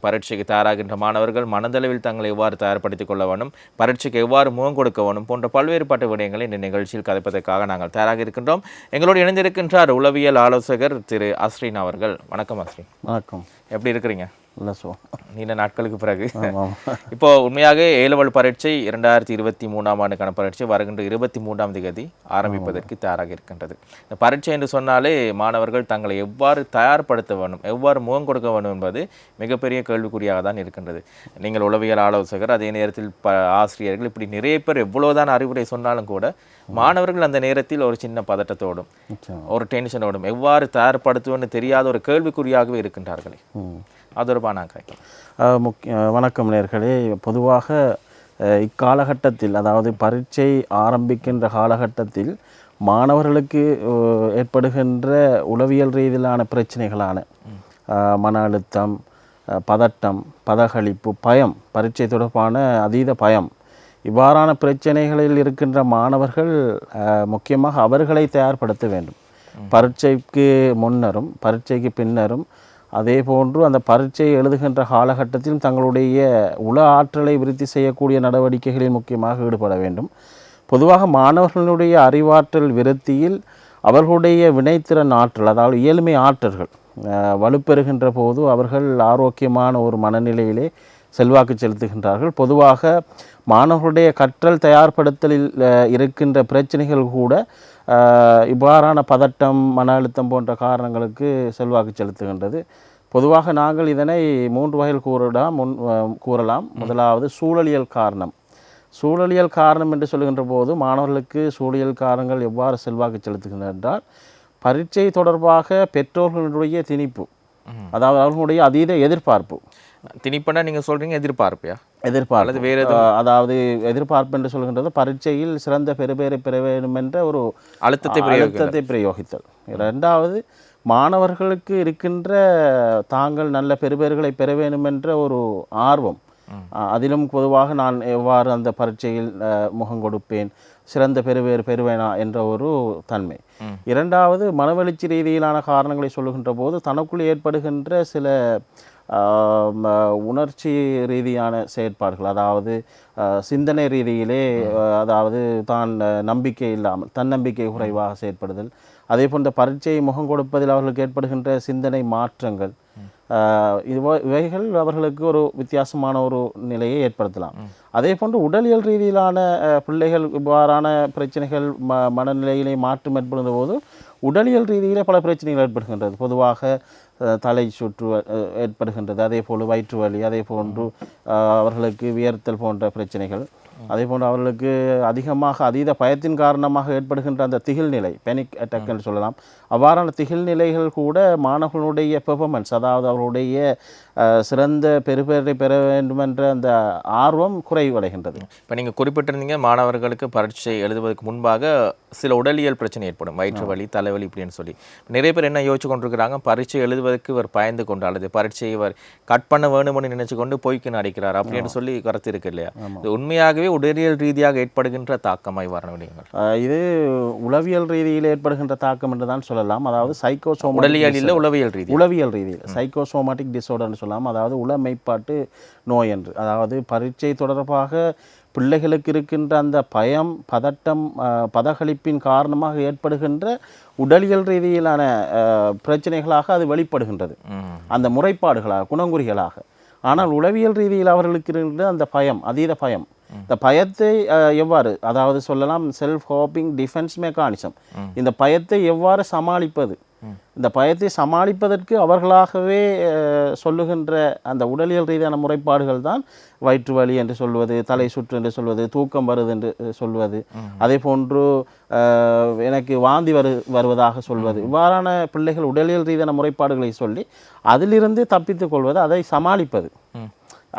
பரீட்சைக்கு தயாராகின்ற மாணவர்கள் மனதளவில் தங்களை எவ்வாறு தயார்படுத்திக் கொள்ள வேண்டும் பரீட்சைக்கு எவ்வாறு முகம் கொடுக்க வேண்டும் போன்ற பல்வேறுபட்ட விடயங்களை இந்த நிகழ்ச்சியில் கதைப்பதற்காக நாங்கள் தயாராக இருக்கின்றோம். எங்களோடு இணைந்திருக்கின்றார் உளவியல் ஆலோசகர் திரு அஸ்ரீன் அவர்கள். வணக்கம் அஸ்ரீன். வணக்கம். எப்படி இருக்கிறீங்க? நீண்ட நாட்களுக்கு பிறகு. இப்போ உண்மையாக ஏலவல் பரீட்சை இரண்டாயிரத்தி இருபத்தி மூணாம் ஆண்டுக்கான பரீட்சை வருகின்ற இருபத்தி மூன்றாம் தேதி ஆரம்பிப்பதற்கு தயாராக இருக்கின்றது. இந்த பரீட்சை என்று சொன்னாலே மாணவர்கள் தங்களை எவ்வாறு தயார்படுத்த வேண்டும் எவ்வாறு முகம் கொடுக்க வேண்டும் என்பது மிகப்பெரிய கேள்விக்குறியாக தான் இருக்கின்றது. நீங்கள் உளவியல் ஆலோசகர் அதே நேரத்தில் ப ஆசிரியர்கள் இப்படி நிறைய பேர் எவ்வளவுதான் அறிவுரை சொன்னாலும் கூட மாணவர்கள் அந்த நேரத்தில் ஒரு சின்ன பதட்டத்தோடும் ஒரு டென்ஷனோடும் எவ்வாறு தயார்படுத்துவோன்னு தெரியாத ஒரு கேள்விக்குறியாகவே இருக்கின்றார்களே. ஆதரவான அது முக்கிய வணக்கம் நேர்களே. பொதுவாக இக்காலகட்டத்தில் அதாவது பரீட்சை ஆரம்பிக்கின்ற காலகட்டத்தில் மாணவர்களுக்கு ஏற்படுகின்ற உளவியல் ரீதியிலான பிரச்சனைகளான மன அழுத்தம் பதட்டம் பதகளிப்பு பயம் பரீட்சை தொடர்பான அதீத பயம் இவ்வாறான பிரச்சனைகளில் இருக்கின்ற மாணவர்கள் முக்கியமாக அவர்களை தயார்படுத்த வேண்டும். பரீட்சைக்கு முன்னரும் பரீட்சைக்கு பின்னரும் அதே போன்று அந்த பரீட்சை எழுதுகின்ற காலகட்டத்திலும் தங்களுடைய உள ஆற்றலை விருத்தி செய்யக்கூடிய நடவடிக்கைகளில் முக்கியமாக ஈடுபட வேண்டும். பொதுவாக மாணவர்களுடைய அறிவாற்றல் விருத்தியில் அவர்களுடைய வினைத்திறன் ஆற்றல் அதாவது இயல்மை ஆற்றல்கள் வலுப்பெறுகின்ற போது அவர்கள் ஆரோக்கியமான ஒரு மனநிலையிலே செல்வாக்கு செலுத்துகின்றார்கள். பொதுவாக மாணவர்களுடைய கற்றல் தயார்படுத்தலில் இருக்கின்ற பிரச்சனைகள் கூட இவ்வாறான பதட்டம் மன அழுத்தம் போன்ற காரணங்களுக்கு செல்வாக்கு செலுத்துகின்றது. பொதுவாக நாங்கள் இதனை மூன்று வகையில் கூறலாம் முன் கூறலாம். முதலாவது சூழலியல் காரணம். சூழலியல் காரணம் என்று சொல்கின்ற போது மாணவர்களுக்கு சூழலியல் காரணங்கள் எவ்வாறு செல்வாக்கு செலுத்துகின்றன என்றால் பரீட்சை தொடர்பாக பெற்றோர்களுடைய திணிப்பு அதாவது அவர்களுடைய அதீத எதிர்பார்ப்பு. திணிப்பனா நீங்க சொல்றீங்க எதிர்பார்ப்பியா? எதிர்பார்ப்பு. வேறு அதாவது எதிர்பார்ப்பு என்று சொல்கின்றது பரீட்சையில் சிறந்த பெறுபேரை பெற வேண்டும் என்ற ஒரு அழுத்தத்தை. அழுத்தத்தை பிரயோகித்தல். இரண்டாவது மாணவர்களுக்கு இருக்கின்ற தாங்கள் நல்ல பெறுபேறுகளை பெற வேண்டும் என்ற ஒரு ஆர்வம். அதிலும் பொதுவாக நான் எவ்வாறு அந்த பரீட்சையில் முகம் கொடுப்பேன் சிறந்த பெறுவேறு பெறுவேனா என்ற ஒரு தன்மை. இரண்டாவது மனவெழுச்சி ரீதியிலான காரணங்களை சொல்லுகின்ற போது தனக்குள் ஏற்படுகின்ற சில உணர்ச்சி ரீதியான செயற்பாடுகள் அதாவது சிந்தனை ரீதியிலே அதாவது தான் நம்பிக்கை இல்லாமல் தன்னம்பிக்கை குறைவாக செயற்படுதல். அதே போன்ற பரீட்சையை முகம் கொடுப்பதில் அவர்களுக்கு ஏற்படுகின்ற சிந்தனை மாற்றங்கள் இவைகள் அவர்களுக்கு ஒரு வித்தியாசமான ஒரு நிலையை ஏற்படுத்தலாம். அதே போன்று உடலியல் ரீதியிலான பிள்ளைகள் இவ்வாறான பிரச்சனைகள் ம மனநிலையிலே மாற்றம் ஏற்படுத்தும் போது உடலியல் ரீதியிலே பல பிரச்சனைகள் ஏற்படுகின்றது. பொதுவாக தலை சுற்று ஏற்படுகின்றது. அதே போல் வயிற்று வலி அதே போன்று அவர்களுக்கு வியர்த்தல் போன்ற பிரச்சனைகள். அதே போன்று அவர்களுக்கு அதிகமாக அதீத பயத்தின் காரணமாக ஏற்படுகின்ற அந்த திகில் நிலை பெனிக் அட்டாக் என்று சொல்லலாம். அவ்வாறான திகில் நிலைகள் கூட மாணவர்களுடைய பெர்ஃபார்மன்ஸ் அதாவது அவர்களுடைய அஹ், சிறந்த பெறுபேரை பெற வேண்டும் என்ற அந்த ஆர்வம் குறைவடைகின்றது. இப்போ நீங்கள் குறிப்பிட்டிருந்தீங்க மாணவர்களுக்கு பரீட்சை எழுதுவதற்கு முன்பாக சில உடலியல் பிரச்சனை ஏற்படும். வயிற்று வலி தலைவலி இப்படின்னு சொல்லி. நிறைய பேர் என்ன யோசிச்சு கொண்டிருக்கிறாங்க? பரீட்சை எழுதுவதற்கு இவர் பயந்து கொண்டு அல்லது பரீட்சையை இவர் கட் பண்ண வேணும்னு நினைச்சு கொண்டு பொய்க்கு நடிக்கிறார் அப்படின்னு சொல்லி கருத்து இருக்கு இல்லையா? இது உண்மையாகவே உடலியல் ரீதியாக ஏற்படுகின்ற தாக்கமாய் வர விடயங்கள் அஹ், இது உளவியல் ரீதியில் ஏற்படுகின்ற தாக்கம் என்று தான் சொல்லலாம். அதாவது சைக்கோசோமா உடலியல் இல்லை உளவியல் ரீதி உளவியல் ரீதியில். சைக்கோசோமாட்டிக் டிஸார்டர்னு சொல்லலாம். அதாவது உளமைப்பாட்டு நோய் என்று. அதாவது பரீட்சை தொடர்பாக பிள்ளைகளுக்கு இருக்கின்ற அந்த பயம் பதட்டம் பதகளிப்பின் காரணமாக ஏற்படுகின்ற உடலியல் ரீதியிலான பிரச்சனைகளாக அது வெளிப்படுகின்றது. அந்த முறைப்பாடுகளாக குணங்குறிகளாக. ஆனால் உளவியல் ரீதியில் அவர்களுக்கு இருக்கின்ற அந்த பயம் அதீத பயம். இந்த பயத்தை எவ்வாறு அதாவது சொல்லலாம் செல்ஃப் ஹோப்பிங் டிஃபென்ஸ் மெக்கானிசம் இந்த பயத்தை எவ்வாறு சமாளிப்பது? இந்த பயத்தை சமாளிப்பதற்கு அவர்களாகவே சொல்லுகின்ற அந்த உடலியல் ரீதியான முறைப்பாடுகள் தான் வயிற்று வலி என்று சொல்வது தலை சுற்று என்று சொல்வது தூக்கம் வருது என்று சொல்வது. அதே போன்று எனக்கு வாந்தி வரு வருவதாக சொல்வது. இவ்வாறான பிள்ளைகள் உடலியல் ரீதியான முறைப்பாடுகளை சொல்லி அதிலிருந்து தப்பித்துக் கொள்வது அதை சமாளிப்பது.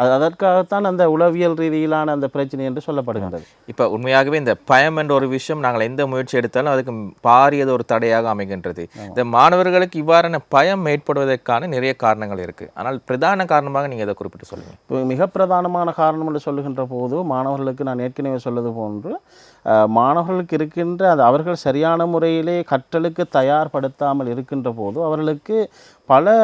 அது அதற்காகத்தான் அந்த உளவியல் ரீதியிலான அந்த பிரச்சனை என்று சொல்லப்படுகின்றது. இப்போ உண்மையாகவே இந்த பயம் என்ற ஒரு விஷயம் நாங்கள் எந்த முயற்சி எடுத்தாலும் அதுக்கு பாரியது ஒரு தடையாக அமைகின்றது. இந்த மாணவர்களுக்கு இவ்வாறான பயம் ஏற்படுவதற்கான நிறைய காரணங்கள் இருக்கு. ஆனால் பிரதான காரணமாக நீங்க எதை குறிப்பிட்டு சொல்லுங்க? இப்போ மிக பிரதானமான காரணம் என்று சொல்லுகின்ற போது மாணவர்களுக்கு நான் ஏற்கனவே சொல்வது போன்று மாணவர்களுக்கு இருக்கின்ற அது அவர்கள் சரியான முறையிலே கற்றலுக்கு தயார்படுத்தாமல் இருக்கின்ற போது அவர்களுக்கு பல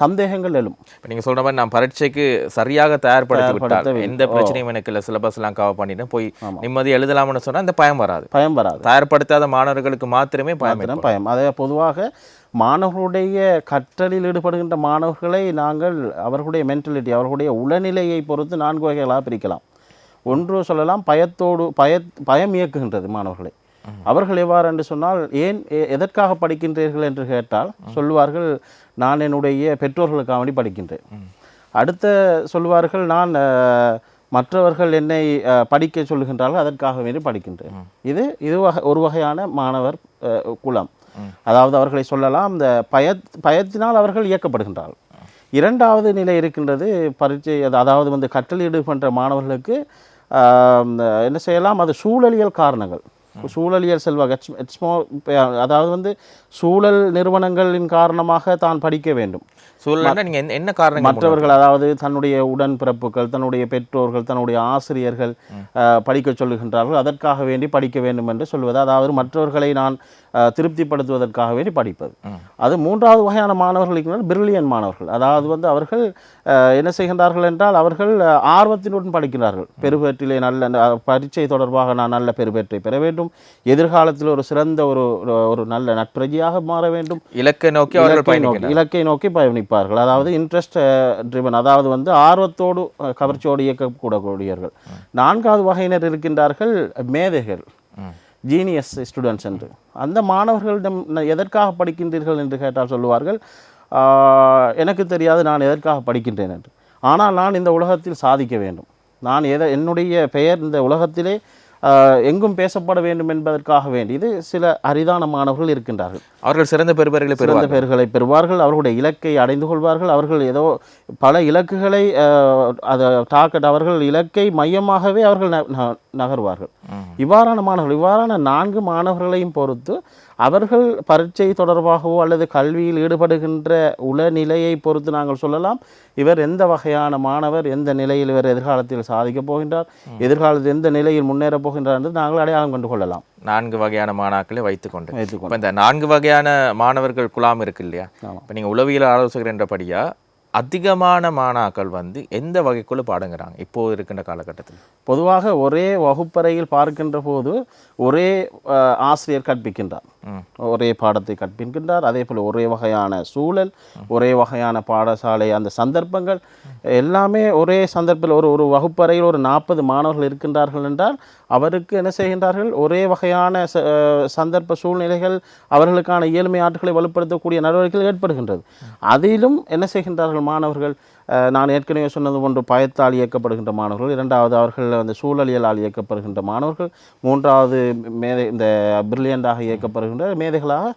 சந்தேகங்கள் எழும். இப்போ நீங்கள் சொல்ற மாதிரி நான் பரீட்சைக்கு சரியாக தயார்படுத்தி விட்டால். எந்த பிரச்சனையும் எனக்கு இல்லை சிலபஸ்லாம் கவர் பண்ணிட்டு போய் நிம்மதி எழுதலாம்னு சொன்னா அந்த பயம் வராது. பயம் வராது. தயார்படுத்தாத மாணவர்களுக்கு மாத்திரமே பயம் பயம். அதே பொதுவாக மாணவர்களுடைய கற்றலில் ஈடுபடுகின்ற மாணவர்களை நாங்கள் அவர்களுடைய மென்டலிட்டி அவர்களுடைய உளநிலையை பொறுத்து நான்கு வகைகளாக பிரிக்கலாம். ஒன்று சொல்லலாம் பயத்தோடு பய பயம் இயக்குகின்றது மாணவர்களை. அவர்கள் எவ்வாறு என்று சொன்னால் ஏன் எதற்காக படிக்கின்றீர்கள் என்று கேட்டால் சொல்லுவார்கள் நான் என்னுடைய பெற்றோர்களுக்காக வேண்டி படிக்கின்றேன். அடுத்த சொல்லுவார்கள் நான் மற்றவர்கள் என்னை படிக்க சொல்லுகின்றார்கள் அதற்காக வேண்டி படிக்கின்றேன். இது இது வகை ஒரு வகையான மாணவர் குலம். அதாவது அவர்களை சொல்லலாம் இந்த பய பயத்தினால் அவர்கள் இயக்கப்படுகின்றார்கள். இரண்டாவது நிலை இருக்கின்றது பரீட்சை அது- அதாவது வந்து கற்றல் ஈடுபடுற மாணவர்களுக்கு என்ன செய்யலாம் அது சூழலியல் காரணங்கள். சூழலியல் செல்வாக்கு. It's- it's அதாவது வந்து சூழல் நிறுவனங்களின் காரணமாக தான் படிக்க வேண்டும். சூழல்னா நீங்க என்ன- காரணம் மற்றவர்கள் அதாவது தன்னுடைய உடன்பிறப்புகள் தன்னுடைய பெற்றோர்கள் தன்னுடைய ஆசிரியர்கள் படிக்க சொல்லுகின்றார்கள். அதற்காக வேண்டி படிக்க வேண்டும் என்று சொல்வது அதாவது மற்றவர்களை நான் திருப்திப்படுத்துவதற்காக வேண்டி படிப்பது. அது மூன்றாவது வகையான மாணவர்கள் இருக்கிறார்கள் பிரில்லியன் மாணவர்கள். அதாவது வந்து அவர்கள் என்ன செய்கின்றார்கள் என்றால் அவர்கள் ஆர்வத்தினுடன் படிக்கிறார்கள். பெருபேற்றிலே நல்ல பரீட்சை தொடர்பாக நான் நல்ல பெருபேற்றை பெற வேண்டும். எதிர்காலத்தில் ஒரு சிறந்த ஒரு ஒரு- நல்ல நட்பரஜியாக மாற வேண்டும். இலக்கை நோக்கி இலக்கை நோக்கி பயணிக்கிறார் இருப்பார்கள். அதாவது இன்ட்ரெஸ்ட் ட்ரிவன் அதாவது வந்து ஆர்வத்தோடு கவர்ச்சியோடு இயக்கக்கூடக்கூடியவர்கள். நான்காவது வகையினர் இருக்கின்றார்கள் மேதைகள். ஜீனியஸ் ஸ்டூடெண்ட்ஸ் என்று. அந்த மாணவர்களிடம் எதற்காக படிக்கின்றீர்கள் என்று கேட்டால் சொல்லுவார்கள் எனக்கு தெரியாது நான் எதற்காக படிக்கின்றேன் என்று. ஆனால் நான் இந்த உலகத்தில் சாதிக்க வேண்டும். நான் எதை என்னுடைய பெயர் இந்த உலகத்திலே எங்கும் பேசப்பட வேண்டும் என்பதற்காக வேண்டி இது சில அரிதான மாணவர்கள் இருக்கின்றார்கள். அவர்கள் சிறந்த பெறுபர்களை சிறந்த பெயர்களை பெறுவார்கள் அவர்களுடைய இலக்கை அடைந்து கொள்வார்கள் அவர்கள் ஏதோ பல இலக்குகளை அதை டாக்கெட் அவர்கள் இலக்கை மையமாகவே அவர்கள் நகர்வார்கள். இவ்வாறான மாணவர்கள் இவ்வாறான நான்கு மாணவர்களையும் பொறுத்து அவர்கள் பரீட்சை தொடர்பாகவோ அல்லது கல்வியில் ஈடுபடுகின்ற உளநிலையை பொறுத்து நாங்கள் சொல்லலாம். இவர் எந்த வகையான மாணவர் எந்த நிலையில் இவர் எதிர்காலத்தில் சாதிக்கப் போகின்றார் எதிர்காலத்தில் எந்த நிலையில் முன்னேறப் போகின்றார் என்று நாங்கள் அடையாளம் கண்டு கொள்ளலாம். நான்கு வகையான மாணாக்களை வைத்துக்கொண்டு. வைத்துக்கொண்டு. இந்த நான்கு வகையான மாணவர்கள் குழாம் இருக்கு இல்லையா. இப்போ நீங்கள் உளவியல் ஆலோசகர் என்றபடியா அதிகமான மாணாக்கள் வந்து எந்த வகைக்குள்ள பாடங்குறாங்க இப்போ இருக்கின்ற காலகட்டத்தில்? பொதுவாக ஒரே வகுப்பறையில் பார்க்கின்ற போது ஒரே ஆசிரியர் கற்பிக்கின்றார். ஒரே பாடத்தை கற்பிக்கின்றார். அதே போல் ஒரே வகையான சூழல் ஒரே வகையான பாடசாலை அந்த சந்தர்ப்பங்கள் எல்லாமே ஒரே சந்தர்ப்பத்தில் ஒரு ஒரு வகுப்பறையில் ஒரு நாற்பது மாணவர்கள் இருக்கின்றார்கள் என்றால் அவருக்கு என்ன செய்கின்றார்கள்? ஒரே வகையான சந்தர்ப்ப சூழ்நிலைகள் அவர்களுக்கான இயல்மை ஆற்றலை வலுப்படுத்தக்கூடிய நடவடிக்கைகள் ஏற்படுகின்றது. அதிலும் என்ன செய்கின்றார்கள் மாணவர்கள் நான் ஏற்கனவே சொன்னது போன்று பயத்தால் இயக்கப்படுகின்ற மாணவர்கள் இரண்டாவது அவர்கள் அந்த சூழலியலால் இயக்கப்படுகின்ற மாணவர்கள் மூன்றாவது மேதை இந்த பிரில்லியண்டாக இயக்கப்படுகின்ற மேதைகளாக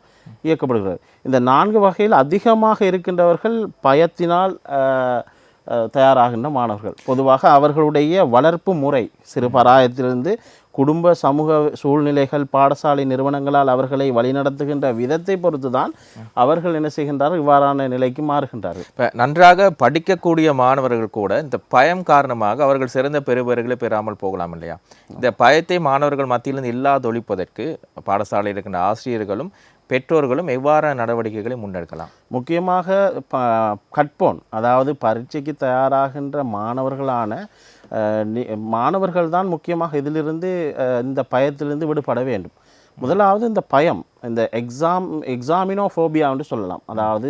இயக்கப்படுகிறது இந்த நான்கு வகையில் அதிகமாக இருக்கின்றவர்கள் பயத்தினால் தயாராகின்ற மாணவர்கள். பொதுவாக அவர்களுடைய வளர்ப்பு முறை சிறு பராயத்திலிருந்து குடும்ப சமூக சூழ்நிலைகள் பாடசாலை நிறுவனங்களால் அவர்களை வழிநடத்துகின்ற விதத்தை பொறுத்து தான் அவர்கள் என்ன செய்கின்றார்கள்? இவ்வாறான நிலைக்கு மாறுகின்றார்கள். இப்போ நன்றாக படிக்கக்கூடிய மாணவர்கள் கூட இந்த பயம் காரணமாக அவர்கள் சிறந்த பெறுபர்களை பெறாமல் போகலாம் இல்லையா? இந்த பயத்தை மாணவர்கள் மத்தியிலிருந்து இல்லாதொழிப்பதற்கு பாடசாலையில் இருக்கின்ற ஆசிரியர்களும் பெற்றோர்களும் எவ்வாறு நடவடிக்கைகளை முன்னெடுக்கலாம்? முக்கியமாக ப கட்போன் அதாவது பரீட்சைக்கு தயாராகின்ற மாணவர்களான மாணவர்கள் தான் முக்கியமாக இதிலிருந்து இந்த பயத்திலிருந்து விடுபட வேண்டும். முதலாவது இந்த பயம் இந்த எக்ஸாம் எக்ஸாமினோஃபோபியா என்று சொல்லலாம். அதாவது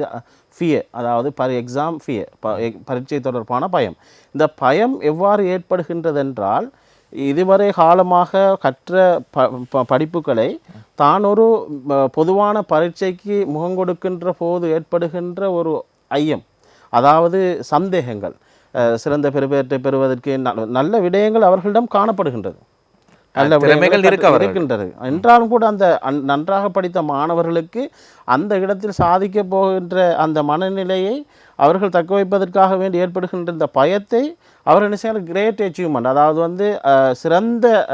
ஃபியர் அதாவது பரி எக்ஸாம் ஃபியர் பரீட்சை தொடர்பான பயம். இந்த பயம் எவ்வாறு ஏற்படுகின்றதென்றால் இதுவரை காலமாக கற்ற ப ப- படிப்புகளை தான் ஒரு பொதுவான பரீட்சைக்கு முகம் கொடுக்கின்ற போது ஏற்படுகின்ற ஒரு ஐயம் அதாவது சந்தேகங்கள் சிறந்த பெறுபேற்றை பெறுவதற்கு நல்ல விடயங்கள் அவர்களிடம் காணப்படுகின்றது நல்ல திறமைகள். இருக்கின்றது என்றாலும் கூட அந்த நன்றாக படித்த மாணவர்களுக்கு அந்த இடத்தில் சாதிக்க போகின்ற அந்த மனநிலையை அவர்கள் தக்க வைப்பதற்காக வேண்டி ஏற்படுகின்ற இந்த பயத்தை அவர் என்ன செய்யணும் கிரேட் அச்சீவ்மெண்ட் அதாவது வந்து சிறந்த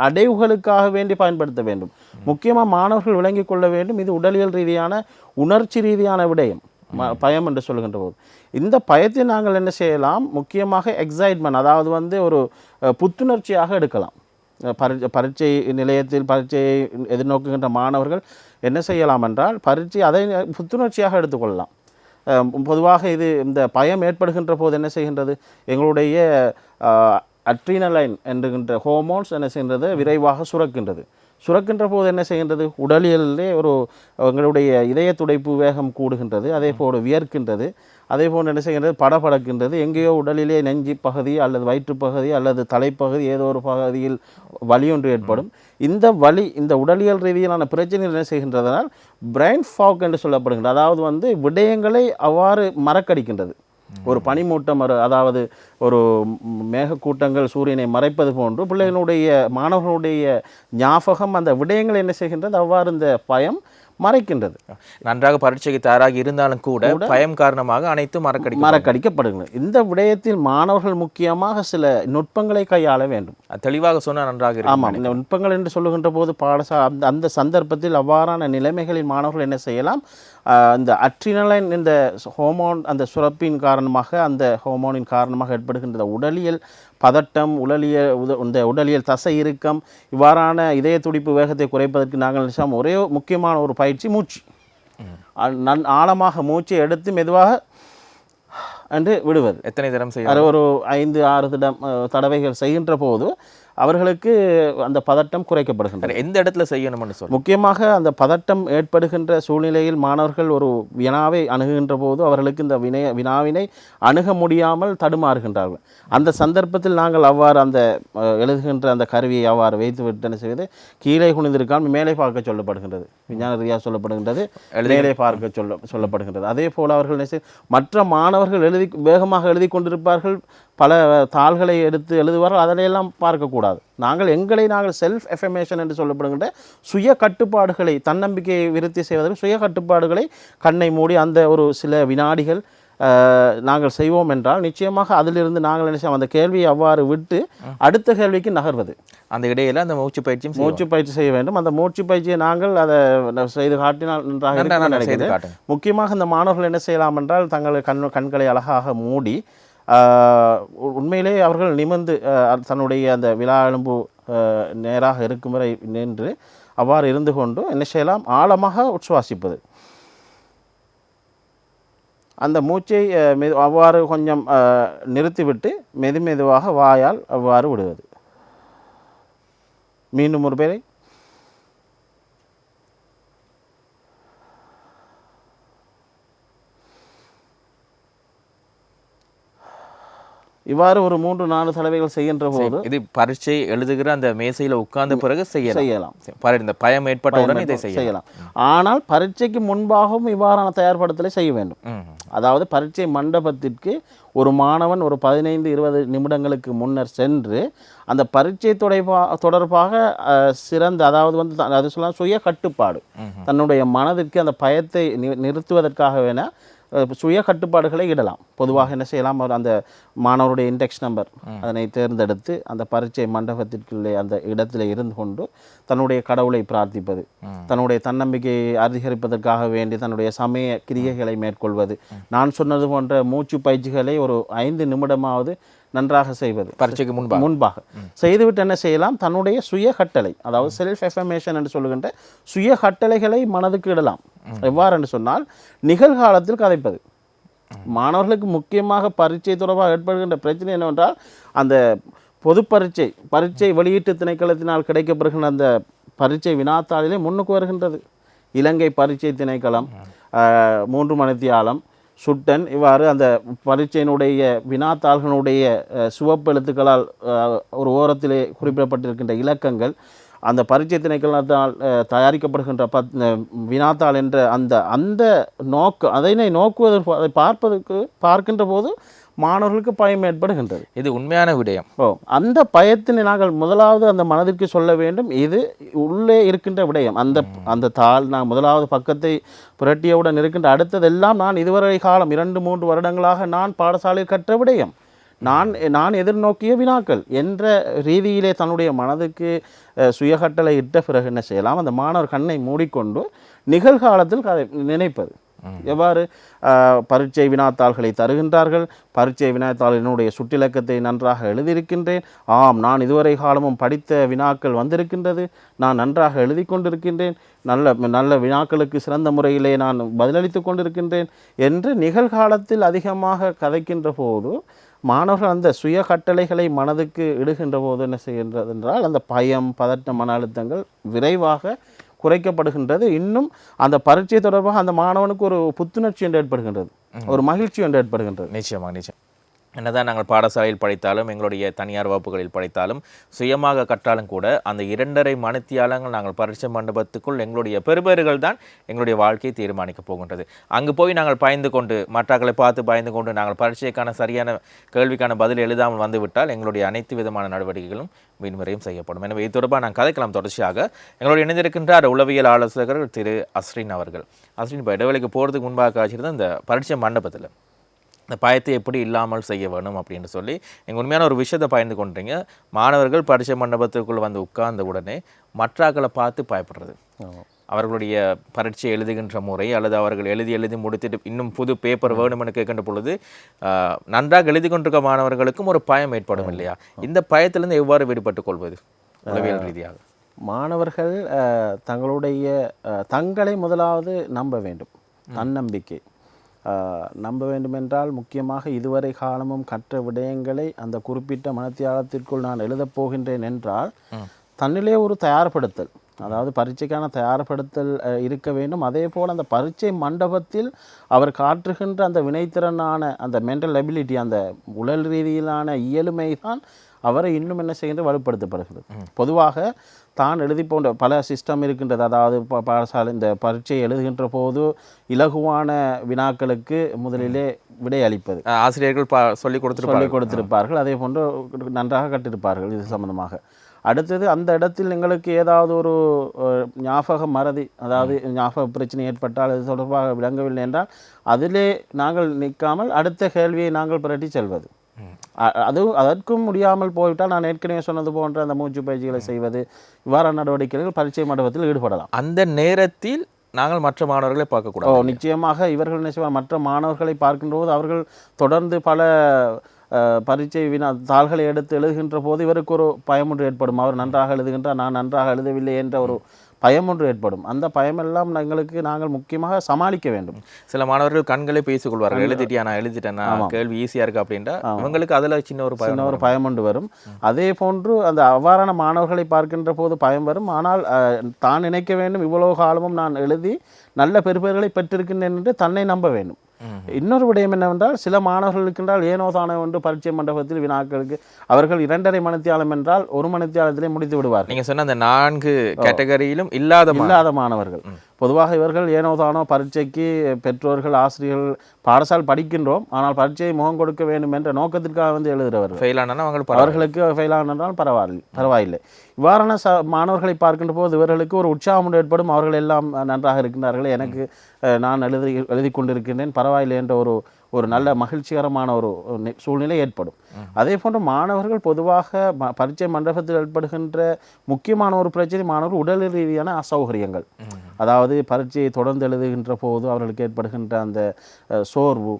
அடைவுகளுக்காக வேண்டி பயன்படுத்த வேண்டும். முக்கியமாக மாணவர்கள் விளங்கிக் கொள்ள வேண்டும். இது உடலியல் ரீதியான உணர்ச்சி ரீதியான விடயம். ம- பயம் என்று சொல்லுகின்ற போது. இந்த பயத்தை நாங்கள் என்ன செய்யலாம்? முக்கியமாக எக்ஸைட்மெண்ட் அதாவது வந்து ஒரு புத்துணர்ச்சியாக எடுக்கலாம். பரி பரீட்சை நிலையத்தில் பரீட்சையை எதிர்நோக்குகின்ற மாணவர்கள் என்ன செய்யலாம் என்றால் பரீட்சை அதை புத்துணர்ச்சியாக எடுத்துக்கொள்ளலாம். பொதுவாக இது இந்த பயம் ஏற்படுகின்ற போது என்ன செய்கின்றது? எங்களுடைய அட்ரினலைன் என்கின்ற ஹோமோன்ஸ் என்ன செய்கின்றது? விரைவாக சுரக்கின்றது. சுரக்கின்ற போது என்ன செய்கின்றது? உடலியலிலே ஒரு எங்களுடைய இதய துடைப்பு வேகம் கூடுகின்றது. அதே போல் வியர்க்கின்றது. அதே போன்று என்ன செய்கின்றது? படபடக்கின்றது. எங்கேயோ உடலிலே நெஞ்சு பகுதி அல்லது வயிற்றுப் பகுதி அல்லது தலைப்பகுதி ஏதோ ஒரு பகுதியில் வலி ஒன்று ஏற்படும். இந்த வலி இந்த உடலியல் ரீதியிலான பிரச்சனைகள் என்ன செய்கின்றதனால் பிரைன் ஃபாக் என்று சொல்லப்படுகின்றது. அதாவது வந்து விடயங்களை அவ்வாறு மறக்கடிக்கின்றது. ஒரு பனிமூட்டம் அதாவது ஒரு மேகக்கூட்டங்கள் சூரியனை மறைப்பது போன்று பிள்ளைகளுடைய மாணவர்களுடைய ஞாபகம் அந்த விடயங்களை என்ன செய்கின்றது? அவ்வாறு இந்த பயம் மறைக்கின்றது. நன்றாக பரீட்சைக்கு தயாராகி இருந்தாலும் கூட பயம் காரணமாக அனைத்தும் மறக்கடிக்கும் மறக்கடிக்கப்படுகிறது. இந்த விடயத்தில் மாணவர்கள் முக்கியமாக சில நுட்பங்களை கையாள வேண்டும். தெளிவாக சொன்னா நன்றாக இருக்கும். ஆமாம். இந்த நுட்பங்கள் என்று சொல்லுகின்ற போது பாடசா அந்த அந்த சந்தர்ப்பத்தில் அவ்வாறான நிலைமைகளில் மாணவர்கள் என்ன செய்யலாம்? இந்த அட்ரினலைன் இந்த ஹோமோன் அந்த சுரப்பின் காரணமாக அந்த ஹோமோனின் காரணமாக ஏற்படுகின்ற உடலியல் பதட்டம் உடலியல் உத இந்த உடலியல் தசை இறுக்கம் இவ்வாறான இதய துடிப்பு வேகத்தை குறைப்பதற்கு நாங்கள் நிச்சயம் ஒரே முக்கியமான ஒரு பயிற்சி மூச்சு. நன் ஆழமாக மூச்சை எடுத்து மெதுவாக என்று விடுவது. எத்தனை தரம் செய்ய ஒரு ஐந்து ஆறு திடம் தடவைகள் செய்கின்ற போது அவர்களுக்கு அந்த பதட்டம் குறைக்கப்படுகின்றது. எந்த இடத்துல செய்யணும்னு சொல்லு. முக்கியமாக அந்த பதட்டம் ஏற்படுகின்ற சூழ்நிலையில் மாணவர்கள் ஒரு வினாவை அணுகுகின்ற போது அவர்களுக்கு இந்த வினைய வினாவினை அணுக முடியாமல் தடுமாறுகின்றார்கள். அந்த சந்தர்ப்பத்தில் நாங்கள் அவ்வாறு அந்த எழுதுகின்ற அந்த கருவியை அவ்வாறு வைத்து விட்டு என்ன செய்வது கீழே குனிந்திருக்காமல் மேலே பார்க்க சொல்லப்படுகின்றது. விஞ்ஞான ரீதியாக சொல்லப்படுகின்றது மேலே பார்க்க சொல்ல சொல்லப்படுகின்றது. அதே போல் அவர்கள் மற்ற மாணவர்கள் எழுதி வேகமாக எழுதி கொண்டிருப்பார்கள் பல தாள்களை எடுத்து எழுதுவார்கள் அதிலையெல்லாம் பார்க்கக்கூடாது. நாங்கள் எங்களை நாங்கள் செல்ஃப் எஃபமேஷன் என்று சொல்லப்படுகின்ற சுய கட்டுப்பாடுகளை தன்னம்பிக்கையை விருத்தி செய்வதற்கு சுய கட்டுப்பாடுகளை கண்ணை மூடி அந்த ஒரு சில வினாடிகள் நாங்கள் செய்வோம் என்றால் நிச்சயமாக அதிலிருந்து நாங்கள் என்ன செய்வோம் அந்த கேள்வியை அவ்வாறு விட்டு அடுத்த கேள்விக்கு நகர்வது. அந்த இடையில அந்த மூச்சு செய்வோம். மூச்சு பயிற்சி செய்ய வேண்டும். அந்த மூச்சு பயிற்சியை நாங்கள் அதை செய்து காட்டினால் நன்றாக நினைக்கிறேன். முக்கியமாக இந்த மாணவர்கள் என்ன செய்யலாம் என்றால் தங்கள் கண் கண்களை அழகாக மூடி உண்மையிலே அவர்கள் நிமிர்ந்து தன்னுடைய அந்த விழா எலும்பு நேராக இருக்கும் வரை நின்று அவ்வாறு இருந்து கொண்டு என்ன செய்யலாம்? ஆழமாக உச்சுவாசிப்பது அந்த மூச்சை மெது அவ்வாறு கொஞ்சம் நிறுத்திவிட்டு மெது மெதுவாக வாயால் அவ்வாறு விடுவது. மீண்டும் ஒரு பேரை. இவ்வாறு ஒரு மூன்று நாலு தடவைகள் செய்கின்ற போது இது பரீட்சை எழுதுகிற அந்த மேசையில உட்கார்ந்த பிறகு செய்யலாம். செய்யலாம். இந்த பயம் ஏற்பட்ட உடனே இதை செய்யலாம். ஆனால் பரீட்சைக்கு முன்பாகவும் இவ்வாறான தயார்படுத்தலை செய்ய வேண்டும். அதாவது பரீட்சை மண்டபத்திற்கு ஒரு மாணவன் ஒரு பதினைந்து இருபது நிமிடங்களுக்கு முன்னர் சென்று அந்த பரீட்சை தொடர்பா தொடர்பாக அஹ், சிறந்த அதாவது வந்து அது சொல்லலாம் சுய கட்டுப்பாடு தன்னுடைய மனதிற்கு அந்த பயத்தை நிறுத்துவதற்காக வேணா அஹ், சுய கட்டுப்பாடுகளை இடலாம். பொதுவாக என்ன செய்யலாம்? அவர் அந்த மாணவருடைய இண்டெக்ஸ் நம்பர் அதனை தேர்ந்தெடுத்து அந்த பரீட்சை மண்டபத்திற்குள்ளே அந்த இடத்துல இருந்து கொண்டு தன்னுடைய கடவுளை பிரார்த்திப்பது தன்னுடைய தன்னம்பிக்கையை அதிகரிப்பதற்காக வேண்டி தன்னுடைய சமய கிரியைகளை மேற்கொள்வது. நான் சொன்னது போன்ற மூச்சு பயிற்சிகளை ஒரு ஐந்து நிமிடமாவது நன்றாக செய்வது. பரீட்சைக்கு முன்பாக. முன்பாக. செய்துவிட்டு என்ன செய்யலாம்? தன்னுடைய சுய கட்டளை அதாவது செல்ஃப் எஃபர்மேஷன் என்று சொல்லுகின்ற சுய கட்டளைகளை மனதுக்கு இடலாம். எவ்வாறு என்று சொன்னால் நிகழ்காலத்தில் கதைப்பது. மாணவர்களுக்கு முக்கியமாக பரீட்சை தொடர்பாக ஏற்படுகின்ற பிரச்சனை என்னவென்றால் அந்த பொது பரீட்சை பரீட்சை வெளியீட்டு திணைக்களத்தினால் கிடைக்கப்படுகின்ற அந்த பரீட்சை வினாத்தாளிலே முன்னுக்கு வருகின்றது. இலங்கை பரீட்சை திணைக்களம் மூன்று மணித்தியாலம் சுட்டன் இவ்வாறு அந்த பரீட்சையினுடைய வினாத்தாள்களுடைய சிவப்பு எழுத்துக்களால் ஒரு ஓரத்திலே குறிப்பிடப்பட்டிருக்கின்ற இலக்கங்கள் அந்த பரீட்சை திணைக்களத்தால் தயாரிக்கப்படுகின்ற பத் வினாத்தாள் என்ற அந்த அந்த நோக்கு அதனை நோக்குவதற்கு அதை பார்ப்பதற்கு பார்க்கின்ற போது மாணவர்களுக்கு பயம் ஏற்படுகின்றது. இது உண்மையான விடயம். ஓ அந்த பயத்தினை நாங்கள் முதலாவது அந்த மனதிற்கு சொல்ல வேண்டும். இது உள்ளே இருக்கின்ற விடயம். அந்த அந்த தாள் நான் முதலாவது பக்கத்தை புரட்டியவுடன் இருக்கின்ற அடுத்ததெல்லாம் நான் இதுவரை காலம் இரண்டு மூன்று வருடங்களாக நான் பாடசாலையில் கற்ற விடயம். நான் நான் எதிர்நோக்கிய வினாக்கள் என்ற ரீதியிலே தன்னுடைய மனதுக்கு சுயகட்டளை இட்ட பிறகு என்ன செய்யலாம்? அந்த மாணவர் கண்ணை மூடிக்கொண்டு நிகழ்காலத்தில் நினைப்பது. எவ்வாறு பரீட்சை வினாத்தாள்களை தருகின்றார்கள்? பரீட்சை வினாத்தாளினுடைய சுட்டிலக்கத்தை நன்றாக எழுதியிருக்கின்றேன். ஆம் நான் இதுவரை காலமும் படித்த வினாக்கள் வந்திருக்கின்றது. நான் நன்றாக எழுதி கொண்டிருக்கின்றேன். நல்ல நல்ல வினாக்களுக்கு சிறந்த முறையிலே நான் பதிலளித்து கொண்டிருக்கின்றேன் என்று நிகழ்காலத்தில் அதிகமாக கதைக்கின்ற போது மாணவர்கள் அந்த சுய கட்டளைகளை மனதுக்கு இடுகின்ற போது என்ன செய்கின்றது என்றால் அந்த பயம் பதட்ட மன அழுத்தங்கள் விரைவாக குறைக்கப்படுகின்றது. இன்னும் அந்த பரீட்சை தொடர்பாக அந்த மாணவனுக்கு ஒரு புத்துணர்ச்சி என்று ஏற்படுகின்றது. ஒரு மகிழ்ச்சி என்று ஏற்படுகின்றது. நிச்சயமாக நிச்சயம். என்னதான் நாங்கள் பாடசாலையில் படித்தாலும் எங்களுடைய தனியார் வகுப்புகளில் படித்தாலும் சுயமாக கற்றாலும் கூட அந்த இரண்டரை மணித்தியாலங்கள் நாங்கள் பரீட்சை மண்டபத்துக்குள் எங்களுடைய பெருபேறுகள் தான் எங்களுடைய வாழ்க்கையை தீர்மானிக்கப் போகின்றது. அங்கு போய் நாங்கள் பயந்து கொண்டு மற்றாக்களை பார்த்து பயந்து கொண்டு நாங்கள் பரீட்சைக்கான சரியான கேள்விக்கான பதில் எழுதாமல் வந்துவிட்டால் எங்களுடைய அனைத்து விதமான நடவடிக்கைகளும் மீன்முறையும் செய்யப்படும். எனவே இது தொடர்பாக நான் கதைக்கலாம். தொடர்ச்சியாக எங்களோட இணைந்திருக்கின்றார் உளவியல் ஆலோசகர் திரு அஸ்ரின் அவர்கள். அஸ்ரின் இப்போ இடைவெளிக்கு போகிறதுக்கு முன்பாக காய்ச்சிருந்த இந்த பரீட்சை மண்டபத்தில் இந்த பயத்தை எப்படி இல்லாமல் செய்ய வேணும் அப்படின்னு சொல்லி நீங்கள் உண்மையான ஒரு விஷயத்தை பயந்து கொண்டீங்க. மாணவர்கள் பரீட்சை மண்டபத்துக்குள்ள வந்து உட்கார்ந்த உடனே மற்றாக்களை பார்த்து பயப்படுறது. அவர்களுடைய பரீட்சை எழுதுகின்ற முறை அல்லது அவர்கள் எழுதி எழுதி முடித்துட்டு இன்னும் புது பேப்பர் வேணும்னு கேட்கின்ற பொழுது நன்றாக எழுதி கொண்டிருக்க மாணவர்களுக்கும் ஒரு பயம் ஏற்படும் இல்லையா? இந்த பயத்திலிருந்து எவ்வாறு விடுபட்டுக் கொள்வது? உளவியல் ரீதியாக. மாணவர்கள் தங்களுடைய தங்களை முதலாவது நம்ப வேண்டும். தன்னம்பிக்கை. நம்ப வேண்டுமென்றால் முக்கியமாக இதுவரை காலமும் கற்ற விடயங்களை அந்த குறிப்பிட்ட மனத்தியாலத்திற்குள் நான் எழுதப் போகின்றேன் என்றால் தன்னிலே ஒரு தயார்படுத்தல் அதாவது பரீட்சைக்கான தயார்படுத்தல் இருக்க வேண்டும். அதே போல் அந்த பரீட்சை மண்டபத்தில் அவர் காட்டுகின்ற அந்த வினைத்திறனான அந்த மென்டல் எபிலிட்டி அந்த உடல் ரீதியிலான இயலுமை தான் அவரை இன்னும் என்ன செய்கின்ற வலுப்படுத்தப்படுகிறது. பொதுவாக தான் எழுதி போன்ற பல சிஸ்டம் இருக்கின்றது. அதாவது ப- பாடசாலை இந்த பரீட்சை எழுதுகின்ற போது இலகுவான வினாக்களுக்கு முதலிலே விடை அளிப்பது. ஆசிரியர்கள் பா சொல்லி கொடுத்துருப்பாங்க சொல்லிக் கொடுத்திருப்பார்கள். அதே போன்று நன்றாக கற்றிருப்பார்கள் இது சம்பந்தமாக. அடுத்தது அந்த இடத்தில் எங்களுக்கு ஏதாவது ஒரு ஞாபக மறதி அதாவது ஞாபக பிரச்சனை ஏற்பட்டால் அது தொடர்பாக விளங்கவில்லை என்றால் அதிலே நாங்கள் நிற்காமல் அடுத்த கேள்வியை நாங்கள் புரட்டி செல்வது. அ- அது அதற்கும் முடியாமல் போய்விட்டால் நான் ஏற்கனவே சொன்னது போன்ற அந்த மூச்சு பயிற்சிகளை செய்வது இவ்வாறான நடவடிக்கைகள் பரீட்சை மண்டபத்தில் ஈடுபடலாம். அந்த நேரத்தில் நாங்கள் மற்ற மாணவர்களை ஓ பார்க்கக்கூடாது நிச்சயமாக இவர்கள் செய்வார் மற்ற மாணவர்களை பார்க்கின்றபோது அவர்கள் தொடர்ந்து பல பரீட்சை வினா தாள்களை எடுத்து எழுதுகின்ற போது இவருக்கு ஒரு பயம் ஒன்று ஏற்படும். அவர் நன்றாக எழுதுகின்றார் நான் நன்றாக எழுதவில்லை என்ற ஒரு பயம் ஒன்று ஏற்படும். அந்த பயமெல்லாம் எங்களுக்கு நாங்கள் முக்கியமாக சமாளிக்க வேண்டும். சில மாணவர்கள் கண்களே பேசிக் கொள்வார்கள் எழுதிட்டியா நான் எழுதிட்டேன்? கேள்வி ஈஸியா இருக்கு அப்படின்ட்டா? இவங்களுக்கு அதுல சின்ன ஒரு பயம் ஒரு பயம் ஒன்று வரும். அதே போன்று அந்த அவ்வாறான மாணவர்களை பார்க்கின்ற போது பயம் வரும். ஆனால் தான் நினைக்க வேண்டும். இவ்வளவு காலமும் நான் எழுதி நல்ல பெறுபேறுகளை பெற்றிருக்கின்றேன் என்று தன்னை நம்ப வேண்டும். இன்னொரு விடயம் என்னவென்றால் சில மாணவர்கள் இருக்கின்றால் ஏனோ தானோ என்று பரீட்சை மண்டபத்தில் வினாக்களுக்கு அவர்கள் இரண்டரை மணித்தியாலம் என்றால் ஒரு மணித்தியாலத்திலே முடித்து விடுவார்கள். நீங்க சொன்ன அந்த நான்கு கேட்டகரியிலும் இல்லாத இல்லாத மாணவர்கள். பொதுவாக இவர்கள் ஏனோ தானோ பரீட்சைக்கு பெற்றோர்கள் ஆசிரியர்கள் பாடசாலை படிக்கின்றோம் ஆனால் பரீட்சையை முகம் கொடுக்க வேண்டும் என்ற நோக்கத்திற்காக வந்து எழுதுகிறவர்கள். ஃபெயில் ஆனா அவங்க பரவாயில்ல. அவர்களுக்கு ஃபெயில் ஆனால் பரவாயில்லை பரவாயில்லை. இவ்வாறான ச மாணவர்களை பார்க்கின்ற போது இவர்களுக்கு ஒரு உற்சாகம் ஏற்படும். அவர்கள் எல்லாம் நன்றாக இருக்கின்றார்கள். எனக்கு நான் எழுதி எழுதி கொண்டிருக்கின்றேன். பரவாயில்லை என்ற ஒரு ஒரு நல்ல மகிழ்ச்சிகரமான ஒரு சூழ்நிலை ஏற்படும். அதே போன்று மாணவர்கள் பொதுவாக பரீட்சை மண்டபத்தில் ஏற்படுகின்ற முக்கியமான ஒரு பிரச்சனை மாணவர்கள் உடல் ரீதியான அசௌகரியங்கள். அதாவது பரீட்சையை தொடர்ந்து எழுதுகின்ற போது அவர்களுக்கு ஏற்படுகின்ற அந்த சோர்வு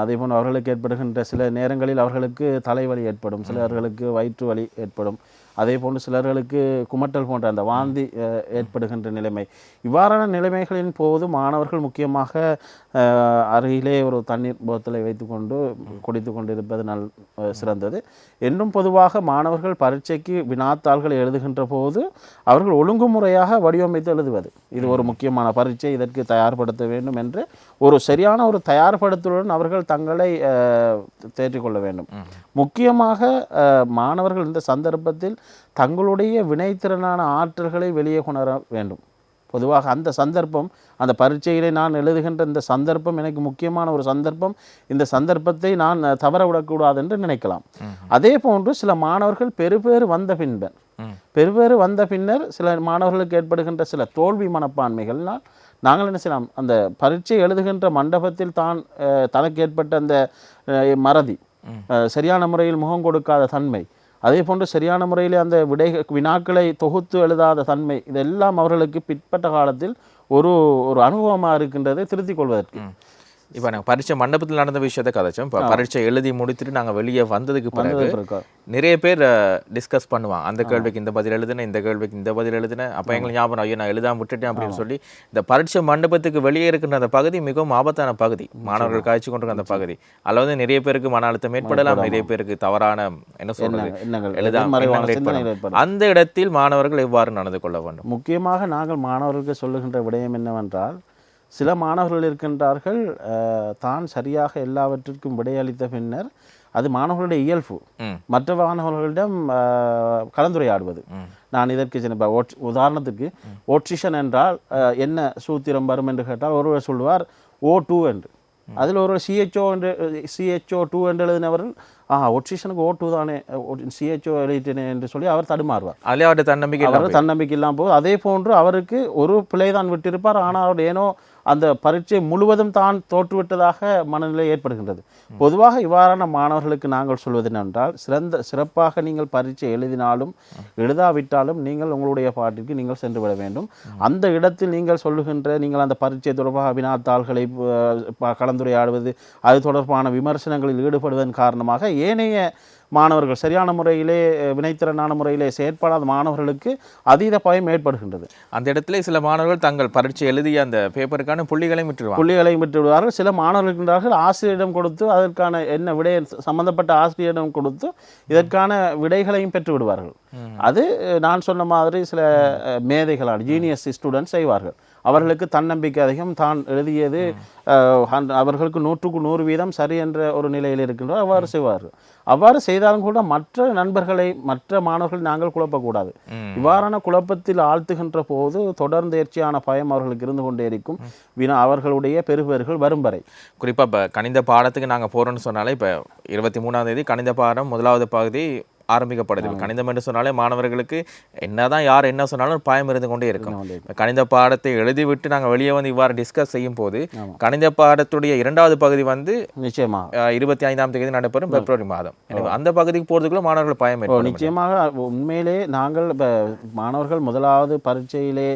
அதே போன்று அவர்களுக்கு ஏற்படுகின்ற சில நேரங்களில் அவர்களுக்கு தலைவலி ஏற்படும். சிலர்களுக்கு வயிற்று வலி ஏற்படும். அதே போன்று சிலர்களுக்கு குமட்டல் போன்ற அந்த வாந்தி ஏற்படுகின்ற நிலைமை. இவ்வாறான நிலைமைகளின் போது மாணவர்கள் முக்கியமாக அருகிலே ஒரு தண்ணீர் போத்தலை வைத்துக்கொண்டு குடித்து கொண்டு இருப்பது நல் சிறந்தது. என்றும் பொதுவாக மாணவர்கள் பரீட்சைக்கு வினாத்தாள்களை எழுதுகின்ற போது அவர்கள் ஒழுங்குமுறையாக வடிவமைத்து எழுதுவது. இது ஒரு முக்கியமான பரீட்சை இதற்கு தயார்படுத்த வேண்டும் என்று ஒரு சரியான ஒரு தயார்படுத்தலுடன் அவர்கள் தங்களை தேற்றிக்கொள்ள வேண்டும். முக்கியமாக மாணவர்கள் இந்த சந்தர்ப்பத்தில் தங்களுடைய வினைத்திறனான ஆற்றல்களை வெளியே கொணர வேண்டும். பொதுவாக அந்த சந்தர்ப்பம் அந்த பரீட்சையிலே நான் எழுதுகின்ற இந்த சந்தர்ப்பம் எனக்கு முக்கியமான ஒரு சந்தர்ப்பம். இந்த சந்தர்ப்பத்தை நான் தவற விடக்கூடாது என்று நினைக்கலாம் அதே போன்று சில மாணவர்கள் பெறுபேறு வந்த பின்பர் பெறுபேறு வந்த பின்னர் சில மாணவர்களுக்கு ஏற்படுகின்ற சில தோல்வி மனப்பான்மைகள்னால் நாங்கள் என்ன செய்யலாம்? அந்த பரீட்சை எழுதுகின்ற மண்டபத்தில் தான் தனக்கு ஏற்பட்ட அந்த மறதி சரியான முறையில் முகம் கொடுக்காத தன்மை அதே போன்று சரியான முறையில் அந்த விடை வினாக்களை தொகுத்து எழுதாத தன்மை இதெல்லாம் அவர்களுக்கு பிற்பட்ட காலத்தில் ஒரு ஒரு அனுபவமாக இருக்கின்றதை திருத்திக் கொள்வதற்கு. இப்போ நாங்கள் பரீட்சை மண்டபத்தில் நடந்த விஷயத்தை கதைச்சோம். இப்போ பரீட்சை எழுதி முடித்துட்டு நாங்கள் வெளியே வந்ததுக்கு பிறகு. நிறைய பேர் டிஸ்கஸ் பண்ணுவாங்க. அந்த கேள்விக்கு இந்த பதில் எழுதுனேன் இந்த கேள்விக்கு இந்த பதில் எழுதுனேன் அப்போ எங்களுக்கு ஞாபகம் ஐயோ நான் எழுதாம விட்டுட்டேன் அப்படின்னு சொல்லி இந்த பரீட்சை மண்டபத்துக்கு வெளியே இருக்கின்ற அந்த பகுதி மிகவும் ஆபத்தான பகுதி. மாணவர்கள் காய்ச்சி கொண்டிருக்க அந்த பகுதி. அதில் வந்து நிறைய பேருக்கு மன அழுத்தம் ஏற்படலாம் நிறைய பேருக்கு தவறான என்ன சொல்றது எழுதாம. அந்த இடத்தில் மாணவர்கள் எவ்வாறு நடந்து கொள்ள வேண்டும்? முக்கியமாக நாங்கள் மாணவர்களுக்கு சொல்லுகின்ற விடயம் என்னவென்றால் சில மாணவர்கள் இருக்கின்றார்கள் தான் சரியாக எல்லாவற்றிற்கும் விடையளித்த பின்னர் அது மாணவர்களுடைய இயல்பு. மற்ற மாணவர்களிடம் கலந்துரையாடுவது. நான் இதற்கு சின்ன உதாரணத்துக்கு ஓட்ரிஷன் என்றால் என்ன சூத்திரம் வரும் என்று கேட்டால் ஒருவர் சொல்வார் ஓ டூ என்று. அதில் ஒரு சிஹெச்ஓ என்று சிஹெச்ஓ டூ என்று எழுதினவர்கள் ஆ ஒட்ரிஷனுக்கு ஓ டூ தானே சிஹெச்ஓ எழுதிட்டேனே என்று சொல்லி அவர் தடுமாறுவார். அதிலே அவருடைய தன்னம்பிக்கை அவர் தன்னம்பிக்கை இல்லாமல் போது அதே போன்று அவருக்கு ஒரு பிழை தான் விட்டிருப்பார். ஆனால் அவர் ஏனோ அந்த பரீட்சை முழுவதும் தான் தோற்றுவிட்டதாக மனநிலை ஏற்படுகின்றது. பொதுவாக இவ்வாறான மாணவர்களுக்கு நாங்கள் சொல்வது என்னென்றால் சிறந்த சிறப்பாக நீங்கள் பரீட்சை எழுதினாலும் எழுதாவிட்டாலும் நீங்கள் உங்களுடைய பாட்டிற்கு நீங்கள் சென்று விட வேண்டும். அந்த இடத்தில் நீங்கள் சொல்லுகின்ற நீங்கள் அந்த பரீட்சை தொடர்பாக வினாத்தாள்களை கலந்துரையாடுவது அது தொடர்பான விமர்சனங்களில் ஈடுபடுவதன் காரணமாக ஏனைய மாணவர்கள் சரியான முறையிலே வினைத்திறனான முறையிலே செயற்படாத மாணவர்களுக்கு அதீத பயம் ஏற்படுகின்றது. அந்த இடத்துல சில மாணவர்கள் தங்கள் பரீட்சை எழுதிய அந்த பேப்பருக்கான புள்ளிகளையும் விட்டுருவாங்க. புள்ளிகளை விட்டு விடுவார்கள் சில மாணவர்கள் இருக்கின்றார்கள் ஆசிரியரிடம் கொடுத்து அதற்கான என்ன விடை சம்பந்தப்பட்ட ஆசிரியரிடம் கொடுத்து இதற்கான விடைகளையும் பெற்று விடுவார்கள் அது நான் சொன்ன மாதிரி சில அஹ், மேதைகளால் ஜீனியஸ் ஸ்டூடெண்ட்ஸ் செய்வார்கள். அவர்களுக்கு தன்னம்பிக்கை அதிகம். தான் எழுதியது அவர்களுக்கு நூற்றுக்கு நூறு வீதம் சரி என்ற ஒரு நிலையில் இருக்கின்றோம். அவ்வாறு செய்வார்கள் அவ்வாறு செய்தாலும் கூட மற்ற நண்பர்களை மற்ற மாணவர்களை நாங்கள் குழப்பக்கூடாது. இவ்வாறான குழப்பத்தில் ஆழ்த்துகின்ற போது தொடர்ந்தேர்ச்சியான பயம் அவர்களுக்கு இருந்து கொண்டே இருக்கும். வினா அவர்களுடைய பெறுபேறுகள் வரும் வரை. குறிப்பா இப்போ கணித பாடத்துக்கு நாங்க போறோம்னு சொன்னாலே இப்போ இருபத்தி மூணாம் தேதி கணித பாடம் முதலாவது பகுதி ஆரம்பிக்கப்படுது கணிதம் என்று சொன்னாலே மாணவர்களுக்கு என்னதான் யார் என்ன சொன்னாலும் பயம் இருந்து கொண்டே இருக்கும். கணித பாடத்தை எழுதிவிட்டு நாங்க வெளியே வந்து இவ்வாறு டிஸ்கஸ் செய்யும் போது கணித பாடத்துடைய இரண்டாவது பகுதி வந்து நிச்சயமாக அஹ், இருபத்தி ஐந்தாம் தேதி நடைபெறும் பிப்ரவரி மாதம். எனவே அந்த பகுதிக்கு போறதுக்குள்ள மாணவர்கள் பயம் நிச்சயமாக உண்மையிலே நாங்கள் மாணவர்கள் முதலாவது பரீட்சையிலே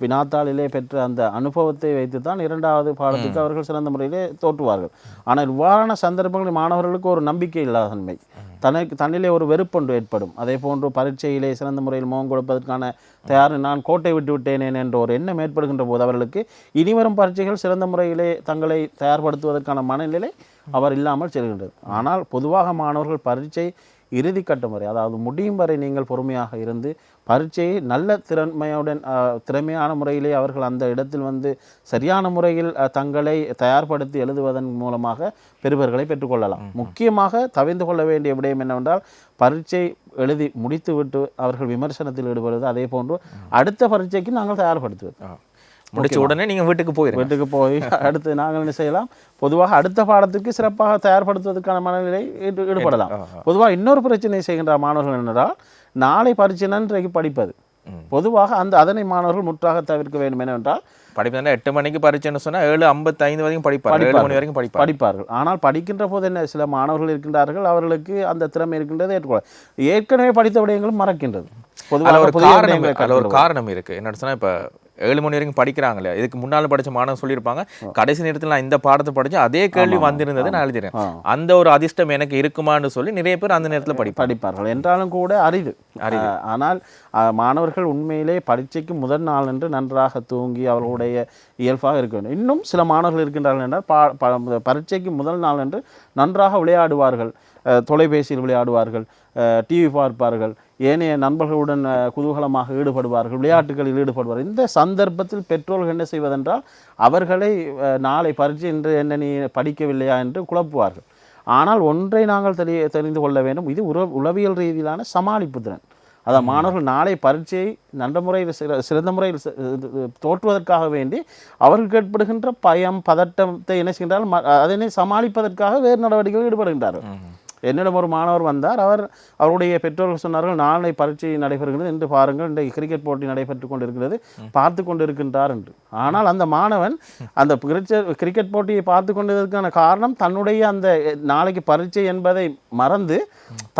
வினாத்தாளிலே பெற்ற அந்த அனுபவத்தை வைத்து தான் இரண்டாவது பாடத்துக்கு அவர்கள் சிறந்த முறையிலே தோற்றுவார்கள். ஆனால் இவ்வாறான சந்தர்ப்பங்களில் மாணவர்களுக்கு ஒரு நம்பிக்கை இல்லாத தன்மை தனக்கு தன்னிலே ஒரு வெறுப்பொன்று ஏற்படும். அதே போன்று பரீட்சையிலே சிறந்த முறையில் முகம் கொடுப்பதற்கான தயார். நான் கோட்டை விட்டு விட்டேனேன் என்ற ஒரு எண்ணம் ஏற்படுகின்ற போது அவர்களுக்கு இனிவரும் பரீட்சைகள் சிறந்த முறையிலே தங்களை தயார்படுத்துவதற்கான மனநிலை அவர் இல்லாமல் செல்கின்றது. ஆனால் பொதுவாக மாணவர்கள் பரீட்சை இறுதி கட்டம் வரை அதாவது முடியும் வரை நீங்கள் பொறுமையாக இருந்து பரீட்சையை நல்ல திறமையுடன் திறமையான முறையிலே அவர்கள் அந்த இடத்தில் வந்து சரியான முறையில் தங்களை தயார்படுத்தி எழுதுவதன் மூலமாக பெறுபர்களை பெற்றுக்கொள்ளலாம். முக்கியமாக தவிர்த்து கொள்ள வேண்டிய விடயம் என்னவென்றால் பரீட்சை எழுதி முடித்துவிட்டு அவர்கள் விமர்சனத்தில் ஈடுபடுவது அதே போன்று அடுத்த பரீட்சைக்கு நாங்கள் தயார்படுத்துவது. முடிச்ச உடனே நீங்க வீட்டுக்கு போயிருங்க. வீட்டுக்கு போய் அடுத்து நாங்கள் என்ன செய்யலாம்? பொதுவாக அடுத்த பாடத்துக்கு சிறப்பாக தயார்படுத்துவதற்கான மனநிலை ஈடு- ஈடுபடலாம். பொதுவாக இன்னொரு பிரச்சனை செய்கின்ற மாணவர்கள் என்னென்றால் நாளை பரீட்சை இன்றைக்கு படிப்பது பொதுவாக அந்த அதனை மாணவர்கள் முற்றாக தவிர்க்க வேண்டும் என்னவென்றால் படிப்பு எட்டு மணிக்கு பரீட்சைன்னு சொன்னா ஏழு ஐம்பத்தைந்து வரைக்கும் படிப்பார் ஏழு மணி வரைக்கும் படிப்பார் படிப்பார்கள். ஆனால் படிக்கின்ற போது என்ன சில மாணவர்கள் இருக்கின்றார்கள் அவர்களுக்கு அந்த திறமை இருக்கின்றது ஏற்றுக்கொள்ள. ஏற்கனவே படித்த விடயங்களும் மறக்கின்றது. பொதுவாக ஒரு காரணம் ஒரு. காரணம் இருக்கு. என்ன சொன்னா இப்ப ஏழு மணி வரைக்கும் படிக்கிறாங்களே. இதுக்கு முன்னால படிச்ச மாணவன் சொல்லியிருப்பாங்க கடைசி நேரத்தில் நான் இந்த பாடத்தை படிச்சேன் அதே கேள்வி வந்திருந்தது நான் எழுதிறேன். அந்த ஒரு அதிர்ஷ்டம் எனக்கு இருக்குமான்னு சொல்லி நிறைய பேர் அந்த நேரத்துல படிப்பாங்க. படிப்பார்கள். என்றாலும் கூட அரிது அஹ், ஆனால் மாணவர்கள் உண்மையிலே பரீட்சைக்கு முதல் நாள் என்று நன்றாக தூங்கி அவர்களுடைய இயல்பாக இருக்க வேண்டும். இன்னும் சில மாணவர்கள் இருக்கின்றார்கள் என்றால் பரீட்சைக்கு முதல் நாள் என்று நன்றாக விளையாடுவார்கள். தொலைபேசியில் விளையாடுவார்கள் டிவி பார்ப்பார்கள் ஏனைய நண்பர்களுடன் குதூகலமாக ஈடுபடுவார்கள் விளையாட்டுகளில் ஈடுபடுவார்கள். இந்த சந்தர்ப்பத்தில் பெற்றோர்கள் என்ன செய்வதென்றால் அவர்களை நாளை பரீட்சை என்று என்ன நீ படிக்கவில்லையா என்று குழப்புவார்கள். ஆனால் ஒன்றை நாங்கள் தெரிய தெரிந்து கொள்ள வேண்டும். இது உற உளவியல் ரீதியிலான சமாளிப்பு திறன். அதான் மாணவர்கள் நாளை பரீட்சையை நல்ல முறையில் சிற- சிறந்த முறையில் தோற்றுவதற்காக வேண்டி அவர்களுக்கு ஏற்படுகின்ற பயம் பதட்டத்தை என்ன செய்கின்றால் ம- அதனை சமாளிப்பதற்காக வேறு நடவடிக்கைகளில் ஈடுபடுகின்றார்கள். என்னிடம் ஒரு மாணவர் வந்தார். அவர் அவருடைய பெற்றோர்கள் சொன்னார்கள் நாளை பரீட்சை நடைபெறுகிறது என்று பாருங்கள். இன்றைக்கு கிரிக்கெட் போட்டி நடைபெற்று கொண்டிருக்கிறது. பார்த்து கொண்டிருக்கின்றார் என்று. ஆனால் அந்த மாணவன் அந்த கிரிக்கெட் போட்டியை பார்த்து கொண்டதற்கான காரணம் தன்னுடைய அந்த நாளைக்கு பரீட்சை என்பதை மறந்து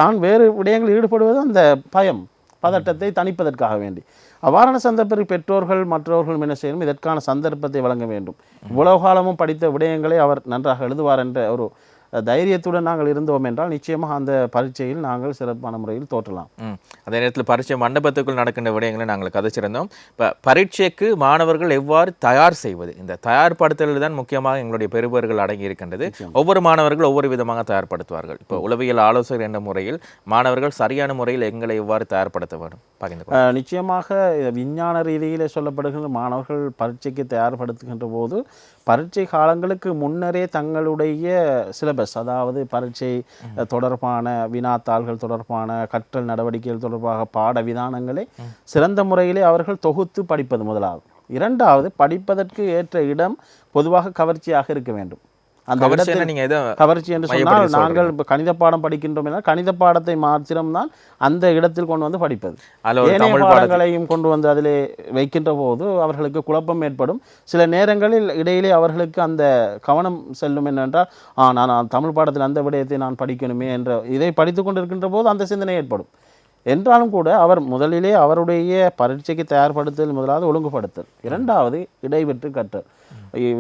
தான் வேறு விடயங்களில் ஈடுபடுவது அந்த பயம் பதட்டத்தை தணிப்பதற்காக வேண்டி. அவ்வாறான சந்தர்ப்பத்தில் பெற்றோர்கள் மற்றவர்களும் என்ன செய்யணும்? இதற்கான சந்தர்ப்பத்தை வழங்க வேண்டும். இவ்வளவு காலமும் படித்த விடயங்களை அவர் நன்றாக எழுதுவார் என்ற ஒரு தைரியத்துடன் நாங்கள் இருந்தோம் என்றால் நிச்சயமாக அந்த பரீட்சையில் நாங்கள் சிறப்பான முறையில் தோற்றலாம். அதே நேரத்தில் பரீட்சை மண்டபத்துக்குள் நடக்கின்ற விடயங்களை நாங்கள் கதைச்சிருந்தோம். இப்போ பரீட்சைக்கு மாணவர்கள் எவ்வாறு தயார் செய்வது? இந்த தயார்படுத்தல் தான் முக்கியமாக எங்களுடைய பெறுபவர்கள் அடங்கி இருக்கின்றது. ஒவ்வொரு மாணவர்கள் ஒவ்வொரு விதமாக தயார்படுத்துவார்கள். இப்போ உளவியல் ஆலோசகர் என்ற முறையில் மாணவர்கள் சரியான முறையில் எங்களை எவ்வாறு தயார்படுத்த வேண்டும்? பகிர்ந்து நிச்சயமாக விஞ்ஞான ரீதியிலே சொல்லப்படுகின்ற மாணவர்கள் பரீட்சைக்கு தயார்படுத்துகின்ற போது பரீட்சை காலங்களுக்கு முன்னரே தங்களுடைய சிலபஸ் அதாவது பரீட்சை தொடர்பான வினாத்தாள்கள் தொடர்பான கற்றல் நடவடிக்கைகள் தொடர்பாக பாட விதானங்களை சிறந்த முறையிலே அவர்கள் தொகுத்து படிப்பது முதலாவது. இரண்டாவது படிப்பதற்கு ஏற்ற இடம் பொதுவாக கவர்ச்சியாக இருக்க வேண்டும். அந்த இடத்தில் என்ன நீங்க எதை கவர்ச்சி என்று சொன்னால் நாங்கள் இப்போ கணித பாடம் படிக்கின்றோம் என்றால் கணித பாடத்தை மாத்திரம்தான் அந்த இடத்தில் கொண்டு வந்து படிப்பது. ஏனைய பாடங்களையும் கொண்டு வந்து அதிலே வைக்கின்ற போது அவர்களுக்கு குழப்பம் ஏற்படும். சில நேரங்களில் இடையிலே அவர்களுக்கு அந்த கவனம் செல்லும் என்னென்றால் நான் தமிழ் பாடத்தில் அந்த விடயத்தை நான் படிக்கணுமே என்ற இதை படித்து கொண்டிருக்கின்ற போது அந்த சிந்தனை ஏற்படும். என்றாலும் கூட அவர் முதலிலே அவருடைய பரீட்சைக்கு தயார்படுத்தல் முதலாவது ஒழுங்குபடுத்தல். இரண்டாவது இடைவெற்று கற்றல்.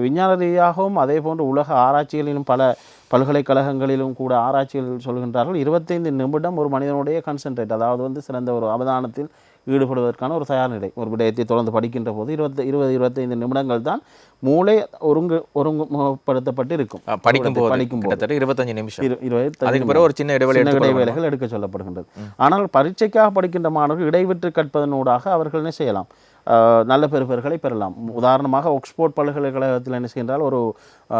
விஞ்ஞான ரீதியாகவும் அதே போன்று உலக ஆராய்ச்சிகளிலும் பல பல்கலைக்கழகங்களிலும் கூட ஆராய்ச்சிகள் சொல்கின்றார்கள். இருபத்தைந்து நிமிடம் ஒரு மனிதனுடைய கான்சென்ட்ரேட் அதாவது வந்து சிறந்த ஒரு அவதானத்தில் ஈடுபடுவதற்கான ஒரு தயார் நிலை. ஒரு விடயத்தை தொடர்ந்து படிக்கின்ற போது இருபத்தி இருபது இருபத்தைந்து நிமிடங்கள் தான் மூளை ஒருங்கு ஒருங்குபடுத்தப்பட்டு இருக்கும். படிக்கும் போது படிக்கும் போது. இருபத்தஞ்சு நிமிஷம். இரு- இருபத்தைந்து அதுக்கு பிறகு ஒரு சின்ன இடைவெளி. இடைவேளைகள் எடுக்க சொல்லப்படுகின்றது ஆனால் பரீட்சைக்காக படிக்கின்ற மாணவர்கள் இடைவிட்டு கற்பதனூடாக அவர்கள் என்ன செய்யலாம்? நல்ல பெறுபர்களை பெறலாம். உதாரணமாக ஆக்ஸ்போர்ட் பல்கலைக்கழகத்தில் என்ன செய்கின்றால் ஒரு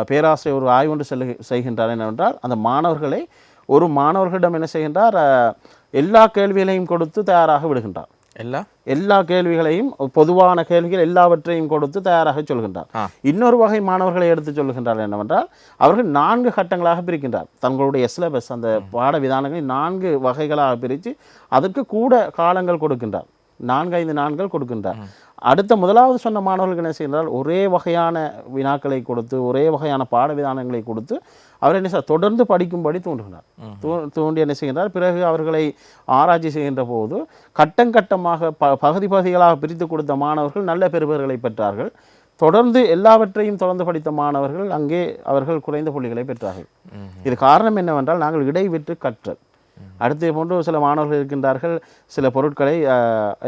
பேராசிரியர் ஒரு ஆய்வு ஒன்று செல்லு செய்கின்றார். என்னவென்றால் அந்த மாணவர்களை ஒரு மாணவர்களிடம் என்ன செய்கின்றார்? எல்லா கேள்விகளையும் கொடுத்து தயாராக விடுகின்றார். எல்லாம் எல்லா கேள்விகளையும் பொதுவான கேள்விகள் எல்லாவற்றையும் கொடுத்து தயாராக சொல்கின்றார். இன்னொரு வகை மாணவர்களை எடுத்து சொல்கின்றார் என்னவென்றால் அவர்கள் நான்கு கட்டங்களாக பிரிக்கின்றார். தங்களுடைய சிலபஸ் அந்த பாட விதானங்களை நான்கு வகைகளாக பிரித்து அதற்கு கூட காலங்கள் கொடுக்கின்றார். நான்கு ஐந்து நான்கள் கொடுக்கின்றார். அடுத்த முதலாவது சொன்ன மாணவர்களுக்கு என்ன செய்கிறார் ஒரே வகையான வினாக்களை கொடுத்து ஒரே வகையான பாட விதானங்களை கொடுத்து அவர் என்ன செய்ய தொடர்ந்து படிக்கும்படி தூண்டுகிறார் தூ தூண்டி என்ன செய்கின்றார்? பிறகு அவர்களை ஆராய்ச்சி செய்கின்ற போது கட்டம் கட்டமாக ப பகுதி பகுதிகளாக பிரித்து கொடுத்த மாணவர்கள் நல்ல பெறுபர்களை பெற்றார்கள். தொடர்ந்து எல்லாவற்றையும் தொடர்ந்து படித்த மாணவர்கள் அங்கே அவர்கள் குறைந்த புள்ளிகளை பெற்றார்கள். இது காரணம் என்னவென்றால் நாங்கள் இடைவிட்டு கற்றல். அடுத்து போன்று சில மாணவர்கள் இருக்கின்றார்கள் சில பொருட்களை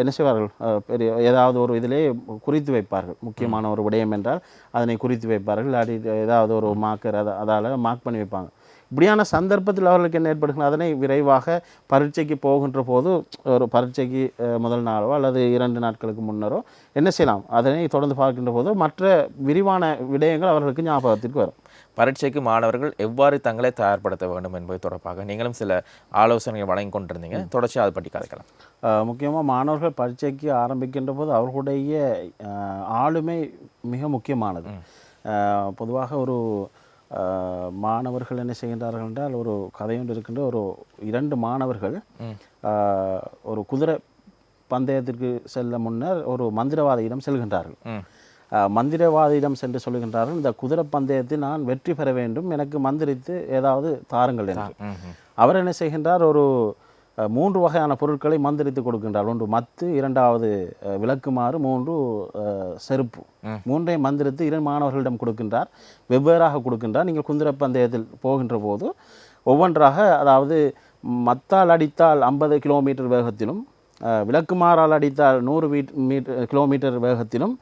என்ன செய்வார்கள்? பெரிய ஏதாவது ஒரு இதிலே குறித்து வைப்பார்கள். முக்கியமான ஒரு விடயம் என்றால் அதனை குறித்து வைப்பார்கள். அடி ஏதாவது ஒரு மார்க்கர் அதை அதால் மார்க் பண்ணி வைப்பாங்க. இப்படியான சந்தர்ப்பத்தில் அவர்களுக்கு என்ன ஏற்படுகிறது அதனை விரைவாக பரீட்சைக்கு போகின்ற போது ஒரு பரீட்சைக்கு முதல் நாளோ அல்லது இரண்டு நாட்களுக்கு முன்னரோ என்ன செய்யலாம்? அதனை தொடர்ந்து பார்க்கின்ற போது மற்ற விரிவான விடயங்கள் அவர்களுக்கு ஞாபகத்திற்கு வரும். பரீட்சைக்கு மாணவர்கள் எவ்வாறு தங்களை தயார்படுத்த வேண்டும் என்பது தொடர்பாக நீங்களும் சில ஆலோசனைகள் வழங்கி கொண்டிருந்தீங்க. தொடர்ச்சி அதை பற்றி கதைக்கலாம். முக்கியமாக மாணவர்கள் பரீட்சைக்கு ஆரம்பிக்கின்ற போது அவர்களுடைய ஆளுமை மிக முக்கியமானது. பொதுவாக ஒரு மாணவர்கள் என்ன செய்கின்றார்கள் என்றால் ஒரு கதையொன்று இருக்கின்ற ஒரு இரண்டு மாணவர்கள் ஒரு குதிரை பந்தயத்திற்கு செல்ல முன்னர் ஒரு மந்திரவாதியிடம் செல்கின்றார்கள். மந்திரவாதியிடம் சென்று சொல்லுகின்றார்கள் இந்த குதிரை பந்தயத்தில் நான் வெற்றி பெற வேண்டும் எனக்கு மந்திரித்து ஏதாவது தாருங்கள் என்று. அவர் என்ன செய்கின்றார் ஒரு மூன்று வகையான பொருட்களை மந்திரித்து கொடுக்கின்றார். ஒன்று மத்து இரண்டாவது விளக்குமாறு மூன்று செருப்பு. மூன்றையும் மந்திரித்து இரு மாணவர்களிடம் கொடுக்கின்றார். வெவ்வேறாக கொடுக்கின்றார். நீங்கள் குதிரை பந்தயத்தில் போகின்ற போது ஒவ்வொன்றாக அதாவது மத்தால் அடித்தால் ஐம்பது கிலோமீட்டர் வேகத்திலும் விளக்குமாறால் அடித்தால் நூறு மீட் மீட்டர் கிலோமீட்டர் வேகத்திலும்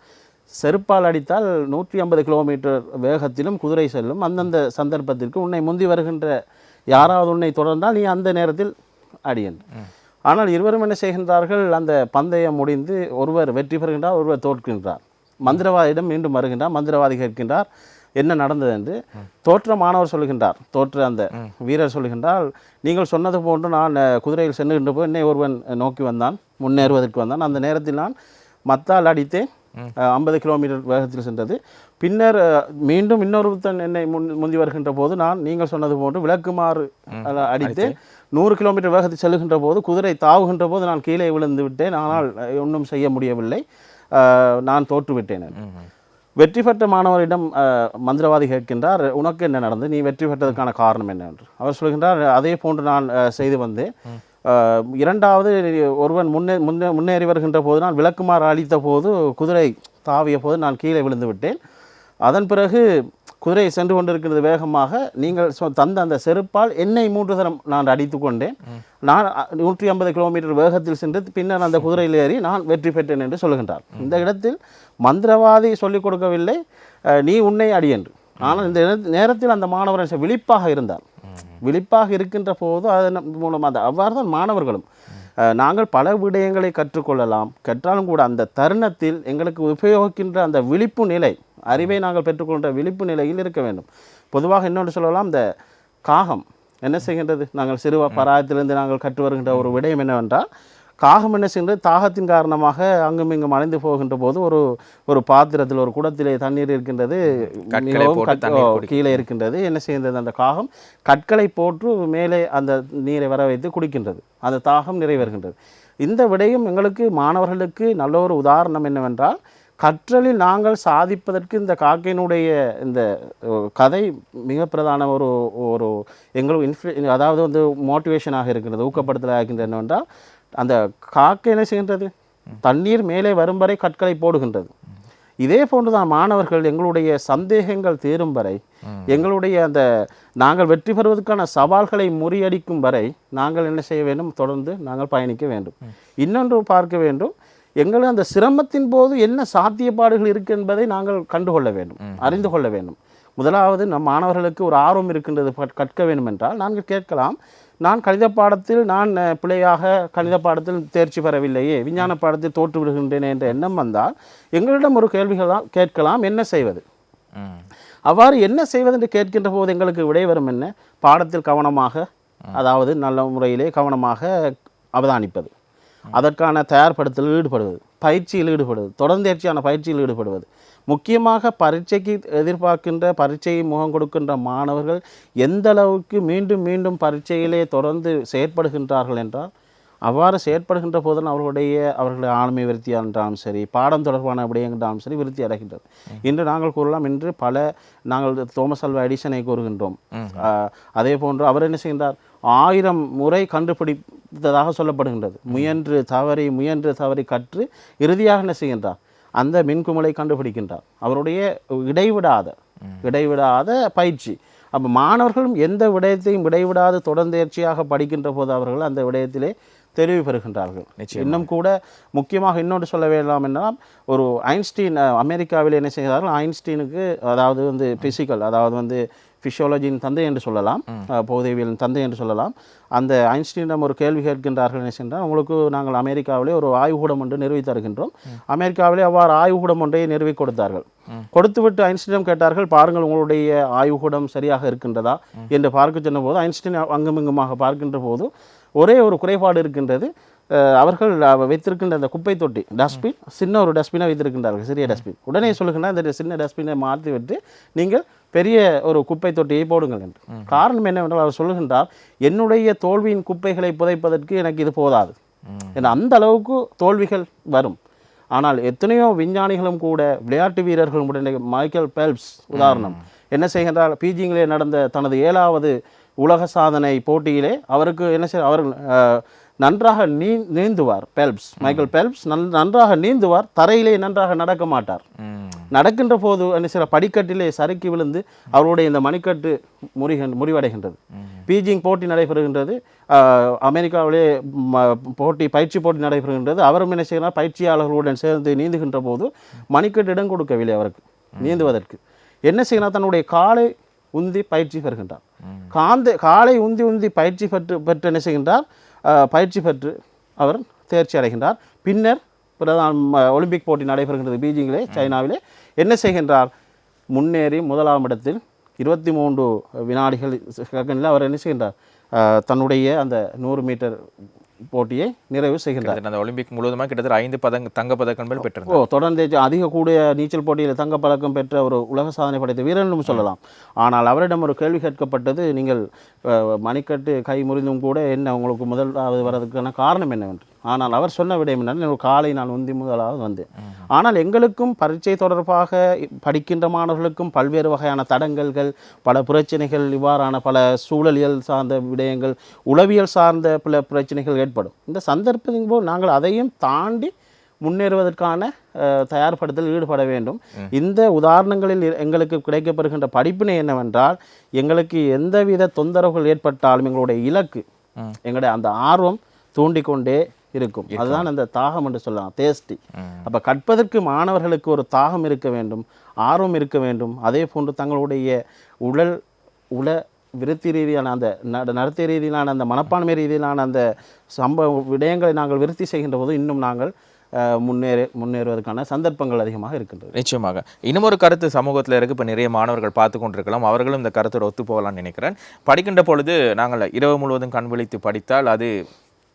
செருப்பால் அடித்தால் நூற்றி ஐம்பது கிலோமீட்டர் வேகத்திலும் குதிரை செல்லும். அந்தந்த சந்தர்ப்பத்திற்கு உன்னை முந்தி வருகின்ற யாராவது உன்னை தொடர்ந்தால் நீ அந்த நேரத்தில் அடியன் ஆனால் இருவரும் என்ன செய்கின்றார்கள்? அந்த பந்தயம் முடிந்து ஒருவர் வெற்றி பெறுகின்றார் ஒருவர் தோற்கின்றார். மந்திரவாதியிடம் மீண்டும் வருகின்றார் மந்திரவாதி கேட்கின்றார் என்ன நடந்தது? என்று தோற்ற மாணவர் சொல்லுகின்றார் தோற்ற அந்த வீரர் சொல்லுகின்றால் நீங்கள் சொன்னது போன்று நான் குதிரையில் சென்றுகின்ற போது என்னை ஒருவன் நோக்கி வந்தான் முன்னேறுவதற்கு வந்தான். அந்த நேரத்தில் நான் மத்தால் அடித்தேன் ஐம்பது கிலோமீட்டர் வேகத்தில் சென்றது. பின்னர் மீண்டும் இன்னொருத்தன் என்னை முன் முந்தி வருகின்ற போது நான் நீங்கள் சொன்னது போன்று விளக்குமாறு அஹ், அடித்தேன் நூறு கிலோமீட்டர் வேகத்தில் செல்லுகின்ற போது குதிரை தாவுகின்ற போது நான் கீழே விழுந்து விட்டேன். ஆனால் ஒன்றும் செய்ய முடியவில்லை. நான் தோற்றுவிட்டேன். வெற்றி பெற்ற மாணவரிடம் மந்திரவாதி கேட்கின்றார் உனக்கு என்ன நடந்தது? நீ வெற்றி பெற்றதற்கான காரணம் என்ன? என்று. அவர் சொல்கின்றார் அதே போன்று நான் செய்து வந்தேன். இரண்டாவது ஒருவன் முன்னே முன்னே முன்னேறி வருகின்ற போது நான் விளக்குமாறு அளித்த போது குதிரை தாவிய போது நான் கீழே விழுந்து விட்டேன். அதன் பிறகு குதிரை சென்று கொண்டிருக்கிறது வேகமாக. நீங்கள் சொ- தந்த அந்த செருப்பால் என்னை மூன்று தரம் நான் அடித்து கொண்டேன். நான் நூற்றி ஐம்பது கிலோமீட்டர் வேகத்தில் சென்று பின்னர் அந்த குதிரையில் ஏறி நான் வெற்றி பெற்றேன் என்று சொல்லுகின்றார். இந்த இடத்தில் மந்திரவாதி சொல்லிக் கொடுக்கவில்லை. நீ உன்னை அடி என்று. ஆனால் இந்த நேர- நேரத்தில் அந்த மாணவர் விழிப்பாக இருந்தார் விழிப்பாக இருக்கின்ற போது அதன் மூலம் அந்த அவ்வாறு தான் மாணவர்களும் நாங்கள் பல விடயங்களை கற்றுக்கொள்ளலாம். கற்றாலும் கூட அந்த தருணத்தில் எங்களுக்கு உபயோகிக்கின்ற அந்த விழிப்பு நிலை அறிவை நாங்கள் பெற்றுக்கொண்ட விழிப்பு நிலையில் இருக்க வேண்டும். பொதுவாக இன்னொன்று சொல்லலாம் இந்த காகம் என்ன செய்கின்றது? நாங்கள் சிறுவ பராயத்திலிருந்து நாங்கள் கற்று வருகின்ற ஒரு விடயம் என்னவென்றால் காகம் என்ன செய்கின்றது? தாகத்தின் காரணமாக அங்கும் இங்கும் அலைந்து போகின்ற போது ஒரு ஒரு பாத்திரத்தில் ஒரு குடத்திலே தண்ணீர் இருக்கின்றது. மிகவும். கீழே இருக்கின்றது. என்ன செய்கின்றது? அந்த காகம் கற்களை போட்டு மேலே அந்த நீரை வர வைத்து குடிக்கின்றது. அந்த தாகம் நிறைவேறுகின்றது இந்த விடயம் எங்களுக்கு மாணவர்களுக்கு நல்ல ஒரு உதாரணம் என்னவென்றால் கற்றலில் நாங்கள் சாதிப்பதற்கு இந்த காக்கையினுடைய இந்த கதை மிக பிரதான ஒரு ஒரு எங்களுக்கு இன்ஃப்ளு அதாவது வந்து மோட்டிவேஷனாக இருக்கின்றது ஊக்கப்படுத்தலாக இருக்கின்றது என்னவென்றால் அந்த காக்கை என்ன செய்கின்றது? தண்ணீர் மேலே வரும் வரை கற்களை போடுகின்றது. இதே போன்றுதான் மாணவர்கள் எங்களுடைய சந்தேகங்கள் தீரும் வரை எங்களுடைய அந்த நாங்கள் வெற்றி பெறுவதற்கான சவால்களை முறியடிக்கும் வரை நாங்கள் என்ன செய்ய வேண்டும்? தொடர்ந்து நாங்கள் பயணிக்க வேண்டும். இன்னொன்று பார்க்க வேண்டும். எங்கள் அந்த சிரமத்தின் போது என்ன சாத்தியப்பாடுகள் இருக்கு என்பதை நாங்கள் கண்டுகொள்ள வேண்டும் அறிந்து கொள்ள வேண்டும். முதலாவது நம் மாணவர்களுக்கு ஒரு ஆர்வம் இருக்கின்றது கற்க வேண்டும் என்றால் நாங்கள் கேட்கலாம் நான் கணித பாடத்தில் நான் பிழையாக கணித பாடத்தில் தேர்ச்சி பெறவில்லையே விஞ்ஞான பாடத்தில் தோற்று விடுகின்றேனே என்ற எண்ணம் வந்தால் எங்களிடம் ஒரு கேள்விகள் தான் கேட்கலாம். என்ன செய்வது. அவ்வாறு என்ன செய்வது என்று கேட்கின்ற போது எங்களுக்கு விடை வரும் என்ன? பாடத்தில் கவனமாக அதாவது நல்ல முறையிலே கவனமாக அவதானிப்பது. அதற்கான தயார்படுத்தலில் ஈடுபடுவது. பயிற்சியில் ஈடுபடுவது. தொடர்ந்தேர்ச்சியான பயிற்சியில் ஈடுபடுவது. முக்கியமாக பரீட்சைக்கு எதிர்பார்க்கின்ற பரீட்சையை முகம் கொடுக்கின்ற மாணவர்கள் எந்த அளவுக்கு மீண்டும் மீண்டும் பரீட்சையிலே தொடர்ந்து செயற்படுகின்றார்கள் என்றால் அவ்வாறு செயற்படுகின்ற போதும் அவர்களுடைய அவர்களுடைய ஆளுமை விருத்தி என்றாலும் சரி பாடம் தொடர்பான விடயங்களாலும் சரி விருத்தி அடைகின்றது. இன்று நாங்கள் கூறலாம் இன்று பல நாங்கள் தோமஸ் அல்வா எடிசனை கூறுகின்றோம். அதே போன்று அவர் என்ன செய்கின்றார் ஆயிரம் முறை கண்டுபிடித்ததாக சொல்லப்படுகின்றது. முயன்று தவறி முயன்று தவறி கற்று இறுதியாக என்ன செய்கின்றார் அந்த மின்குமலை கண்டுபிடிக்கின்றார். அவருடைய இடைவிடாத இடைவிடாத பயிற்சி. அப்போ மாணவர்களும் எந்த விடயத்தையும் இடைவிடாது தொடர்ந்தேர்ச்சியாக படிக்கின்ற போது அவர்கள் அந்த விடயத்திலே தெளிவு பெறுகின்றார்கள். இன்னும் கூட முக்கியமாக இன்னொன்று சொல்ல வேண்டாம் என்றால் ஒரு ஐன்ஸ்டீன் அமெரிக்காவில் என்ன செய்கிறார்கள் ஐன்ஸ்டீனுக்கு அதாவது வந்து பிசிக்கல் அதாவது வந்து ஃபிசியாலஜியின் தந்தை என்று சொல்லலாம். அஹ், பௌதியவியலின் தந்தை என்று சொல்லலாம். அந்த ஐன்ஸ்டீனிடம் ஒரு கேள்வி கேட்கின்றார்கள் என்ன சென்றால் உங்களுக்கு நாங்கள் அமெரிக்காவிலே ஒரு ஆய்வுக்கூடம் ஒன்று நிறுவி தருகின்றோம். அமெரிக்காவிலே அவ்வாறு ஆய்வுக்கூடம் ஒன்றை நிறுவி கொடுத்தார்கள். கொடுத்துவிட்டு ஐன்ஸ்டீனிடம் கேட்டார்கள் பாருங்கள் உங்களுடைய ஆய்வுக்கூடம் சரியாக இருக்கின்றதா? என்று பார்க்க சொன்னபோது ஐன்ஸ்டீன் அங்கும் இங்குமாக பார்க்கின்ற போது ஒரே ஒரு குறைபாடு இருக்கின்றது. அவர்கள் அவ- வைத்திருக்கின்ற அந்த குப்பை தொட்டி டஸ்ட்பின் சின்ன ஒரு டஸ்ட்பினை வைத்திருக்கின்றார்கள் சிறிய டஸ்ட்பின். உடனே சொல்லுகின்ற அந்த சின்ன டஸ்ட்பினை மாற்றி விட்டு நீங்கள் பெரிய ஒரு குப்பை தொட்டியை போடுங்கள் என்று. காரணம் என்னவென்றால் அவர் சொல்லுகின்றார் என்னுடைய தோல்வியின் குப்பைகளை புதைப்பதற்கு எனக்கு இது போதாது. ஏன்னா அந்த அளவுக்கு தோல்விகள் வரும். ஆனால் எத்தனையோ விஞ்ஞானிகளும் கூட விளையாட்டு வீரர்களும் கூட மைக்கேல் பெல்ப்ஸ் உதாரணம் என்ன செய்கின்றார்? பீஜிங்கிலே நடந்த தனது ஏழாவது உலக சாதனை போட்டியிலே அவருக்கு என்ன செய்ய அவர் அஹ், நன்றாக நீ நீந்துவார் பெல்ப்ஸ் மைக்கேல் பெல்ப்ஸ் நன் நன்றாக நீந்துவார் தரையிலே நன்றாக நடக்க மாட்டார். நடக்கின்ற போது என்ன சில படிக்கட்டிலே சறுக்கி விழுந்து அவருடைய இந்த மணிக்கட்டு முறிகின் முறிவடைகின்றது. பீஜிங் போட்டி நடைபெறுகின்றது. அமெரிக்காவிலே போட்டி பயிற்சி போட்டி நடைபெறுகின்றது. அவரும் என்ன செய்கிறார்? பயிற்சியாளர்களுடன் சேர்ந்து நீந்துகின்ற போது மணிக்கட்டு இடம் கொடுக்கவில்லை அவருக்கு நீந்துவதற்கு. என்ன செய்கிறார்? தன்னுடைய காலை உந்தி பயிற்சி பெறுகின்றார். காந்த காலை உந்தி உந்தி பயிற்சி பெற்று பெற்று என்ன செய்கின்றார்? பயிற்சி பெற்று அவர் தேர்ச்சி அடைகின்றார். பின்னர் பிரதான் ஒலிம்பிக் போட்டி நடைபெறுகின்றது பீஜிங்கிலே சைனாவிலே. என்ன செய்கின்றார்? முன்னேறி முதலாம் இடத்தில் இருபத்தி மூன்று வினாடிகள் செகண்டில் அவர் என்ன செய்கின்றார்? தன்னுடைய அந்த நூறு மீட்டர் போட்டியை நிறைவு செய்கின்றார். அந்த ஒலிம்பிக் முழுவதுமா கிட்டத்தட்ட ஐந்து பதங்க தங்க பதக்கங்கள் பெற்றிருந்தார். ஓ தொடர்ந்து அதிக கூடிய நீச்சல் போட்டியில் தங்கப் பதக்கம் பெற்ற ஒரு உலக சாதனை படைத்த வீரனும் சொல்லலாம். ஆனால் அவரிடம் ஒரு கேள்வி கேட்கப்பட்டது நீங்கள் மணிக்கட்டு கை முறிந்தும் கூட என்ன உங்களுக்கு முதலாவது வரதுக்கான காரணம் என்னவென்று? ஆனால் அவர் சொன்ன விடயம் என்னன்னா காலை நான் உந்தி முதலாவது வந்தேன். ஆனால் எங்களுக்கும் பரீட்சை தொடர்பாக படிக்கின்ற மாணவர்களுக்கும் பல்வேறு வகையான தடங்கல்கள் பல பிரச்சனைகள் இவ்வாறான பல சூழலியல் சார்ந்த விடயங்கள் உளவியல் சார்ந்த பல பிரச்சனைகள் ஏற்படும். இந்த சந்தர்ப்பத்தின் போது நாங்கள் அதையும் தாண்டி முன்னேறுவதற்கான தயார்படுத்தல் ஈடுபட வேண்டும். இந்த உதாரணங்களில் எங்களுக்கு கிடைக்கப்படுகின்ற படிப்பினை என்னவென்றால் எங்களுக்கு எந்தவித தொந்தரவுகள் ஏற்பட்டாலும் எங்களுடைய இலக்கு எங்களுடைய அந்த ஆர்வம் தூண்டிக்கொண்டே இருக்கும். அதுதான் அந்த தாகம் என்று சொல்லலாம். தேஸ்டி அப்போ கற்பதற்கு மாணவர்களுக்கு ஒரு தாகம் இருக்க வேண்டும் ஆர்வம் இருக்க வேண்டும். அதே போன்று தங்களுடைய உடல் உள விருத்தி ரீதியான அந்த நட- நடத்தை ரீதியிலான அந்த மனப்பான்மை ரீதியிலான அந்த சம்பவ விடயங்களை நாங்கள் விருத்தி செய்கின்ற போது இன்னும் நாங்கள் முன்னேற முன்னேறுவதற்கான சந்தர்ப்பங்கள் அதிகமாக இருக்கின்றது. நிச்சயமாக. இன்னும் ஒரு கருத்து சமூகத்தில் இருக்கு. இப்போ நிறைய மாணவர்கள் பார்த்து கொண்டிருக்கலாம். அவர்களும் இந்த கருத்தோட ஒத்து போகலாம்னு நினைக்கிறேன். படிக்கின்ற பொழுது நாங்கள் இரவு முழுவதும் கண் விழித்து படித்தால் அது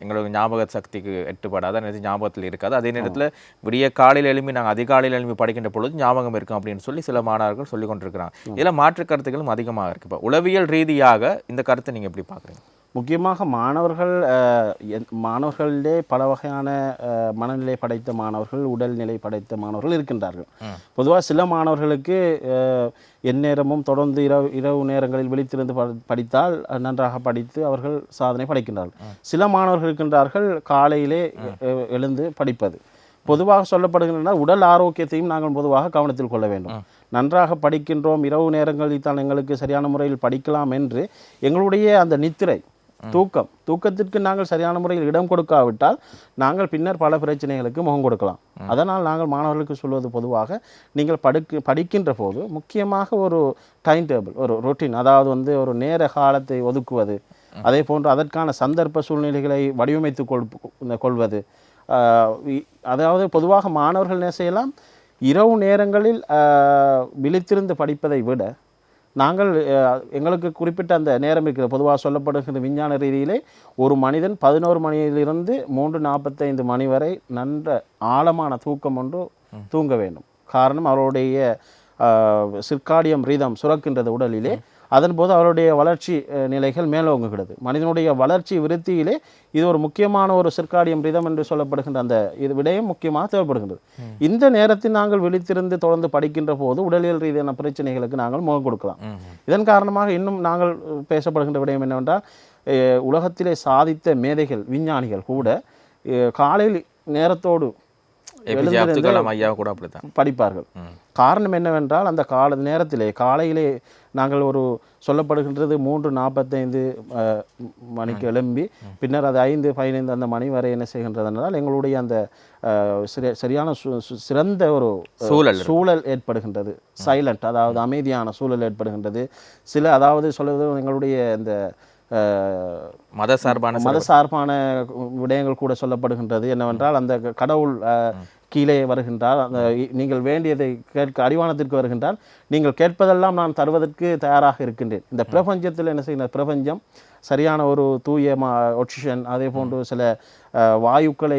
எங்களுக்கு ஞாபக சக்திக்கு எட்டுப்படாத நேரத்தில் ஞாபகத்தில் இருக்காது. அதே நேரத்தில் விடிய காலையில் எழும்பி நாங்கள் அதிகாலையில் எழும்பி படிக்கின்ற பொழுது ஞாபகம் இருக்கும் அப்படின்னு சொல்லி சில மாணவர்கள் சொல்லி கொண்டிருக்கிறாங்க இதில் மாற்று கருத்துக்களும் அதிகமாக இருக்கு. இப்போ உளவியல் ரீதியாக இந்த கருத்தை நீங்கள் எப்படி பார்க்குறீங்க? முக்கியமாக மாணவர்கள் மாணவர்களிலே பல வகையான மனநிலை படைத்த மாணவர்கள் உடல்நிலை படைத்த மாணவர்கள் இருக்கின்றார்கள். பொதுவாக சில மாணவர்களுக்கு எந்நேரமும் தொடர்ந்து இரவு இரவு நேரங்களில் விழித்திருந்து படித்தால் நன்றாக படித்து அவர்கள் சாதனை படைக்கின்றார்கள். சில மாணவர்கள் இருக்கின்றார்கள் காலையிலே எழுந்து படிப்பது. பொதுவாக சொல்லப்படுகின்றன உடல் ஆரோக்கியத்தையும் நாங்கள் பொதுவாக கவனத்தில் கொள்ள வேண்டும். நன்றாக படிக்கின்றோம் இரவு நேரங்களில் தான் எங்களுக்கு சரியான முறையில் படிக்கலாம் என்று எங்களுடைய அந்த நித்திரை தூக்கம். தூக்கத்திற்கு நாங்கள் சரியான முறையில் இடம் கொடுக்காவிட்டால் நாங்கள் பின்னர் பல பிரச்சனைகளுக்கு முகம் கொடுக்கலாம். அதனால் நாங்கள் மாணவர்களுக்கு சொல்வது பொதுவாக நீங்கள் படுக்கு படிக்கின்ற போது முக்கியமாக ஒரு டைம் டேபிள் ஒரு ரொட்டீன் அதாவது வந்து ஒரு நேர காலத்தை ஒதுக்குவது அதே போன்று அதற்கான சந்தர்ப்ப சூழ்நிலைகளை வடிவமைத்து கொள் கொள்வது. அதாவது பொதுவாக மாணவர்கள் என்ன செய்யலாம்? இரவு நேரங்களில் விழித்திருந்து படிப்பதை விட நாங்கள் எங்களுக்கு குறிப்பிட்ட அந்த நேரம் இருக்கிற பொதுவாக சொல்லப்படுகிற விஞ்ஞான ரீதியிலே ஒரு மனிதன் பதினோரு மணியிலிருந்து மூன்று நாற்பத்தைந்து மணி வரை நன்ற ஆழமான தூக்கம் ஒன்று தூங்க வேண்டும். காரணம் அவருடைய சிற்காடியம் ரீதம் சுரக்கின்றது உடலிலே. அதன் போது அவருடைய வளர்ச்சி நிலைகள் மேலோங்குகிறது. மனிதனுடைய வளர்ச்சி விருத்தியிலே இது ஒரு முக்கியமான ஒரு சிற்காடியம் ரிதம் என்று சொல்லப்படுகின்ற அந்த இது விடயம் முக்கியமாக தேவைப்படுகின்றது. இந்த நேரத்தில் நாங்கள் விழித்திருந்து தொடர்ந்து படிக்கின்ற போது உடலியல் ரீதியான பிரச்சனைகளுக்கு நாங்கள் முகம் கொடுக்கலாம். இதன் காரணமாக இன்னும் நாங்கள் பேசப்படுகின்ற விடயம் என்னவென்றால் உலகத்திலே சாதித்த மேதைகள் விஞ்ஞானிகள் கூட காலையில் நேரத்தோடு படிப்பார்கள். காரணம் என்னவென்றால் அந்த கால நேரத்திலே காலையிலே நாங்கள் ஒரு சொல்லப்படுகின்றது மூன்று நாற்பத்தைந்து மணிக்கு எழும்பி பின்னர் அது ஐந்து பதினைந்து அந்த மணி வரை என்ன செய்கின்றது என்றால் எங்களுடைய அந்த சரியான சிறந்த ஒரு சூழல் சூழல் ஏற்படுகின்றது. சைலண்ட் அதாவது அமைதியான சூழல் ஏற்படுகின்றது. சில அதாவது சொல்வது எங்களுடைய இந்த மத சார்பான மத சார்பான விடயங்கள் கூட சொல்லப்படுகின்றது. என்னவென்றால் அந்த கடவுள் கீழே வருகின்றார். அந்த நீங்கள் வேண்டியதை கேட்க அடிவானத்திற்கு வருகின்றால் நீங்கள் கேட்பதெல்லாம் நான் தருவதற்கு தயாராக இருக்கின்றேன். இந்த பிரபஞ்சத்தில் என்ன செய்கிற பிரபஞ்சம் சரியான ஒரு தூய மா ஒக்சிஜன் அதே போன்று சில வாயுக்களை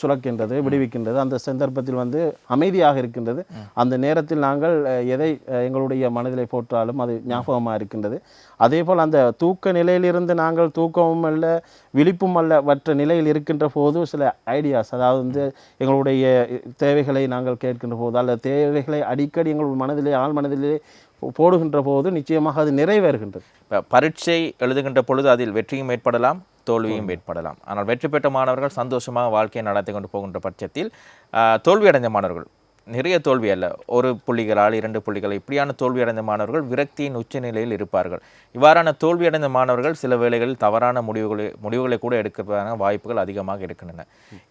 சுரக்கின்றது விடுவிக்கின்றது. அந்த சந்தர்ப்பத்தில் வந்து அமைதியாக இருக்கின்றது. அந்த நேரத்தில் நாங்கள் எதை எங்களுடைய மனதிலே போற்றாலும் அது ஞாபகமாக இருக்கின்றது. அதே போல் அந்த தூக்க நிலையிலிருந்து நாங்கள் தூக்கமும் அல்ல விழிப்பும் அல்ல மற்ற நிலையில் இருக்கின்ற போது சில ஐடியாஸ் அதாவது வந்து எங்களுடைய தேவைகளை நாங்கள் கேட்கின்ற போது அல்ல தேவைகளை அடிக்கடி எங்கள் மனதிலே ஆள் மனதிலே போடுகின்ற போது நிச்சயமாக அது நிறைவேறுகின்றது. இப்ப பரீட்சை எழுதுகின்ற பொழுது அதில் வெற்றியும் ஏற்படலாம் தோல்வியும் ஏற்படலாம். ஆனால் வெற்றி பெற்ற மாணவர்கள் சந்தோஷமாக வாழ்க்கையை நடத்தி கொண்டு போகின்ற பட்சத்தில் ஆஹ், தோல்வி அடைந்த மாணவர்கள் நிறைய தோல்வி அல்ல. ஒரு புள்ளிகளால் இரண்டு புள்ளிகள். இப்படியான தோல்வி அடைந்த மாணவர்கள் விரக்தியின் உச்ச நிலையில் இருப்பார்கள். இவ்வாறான தோல்வி அடைந்த மாணவர்கள் சில வேளைகளில் தவறான முடிவுகளை முடிவுகளை கூட எடுக்கிறதான வாய்ப்புகள் அதிகமாக இருக்கின்றன.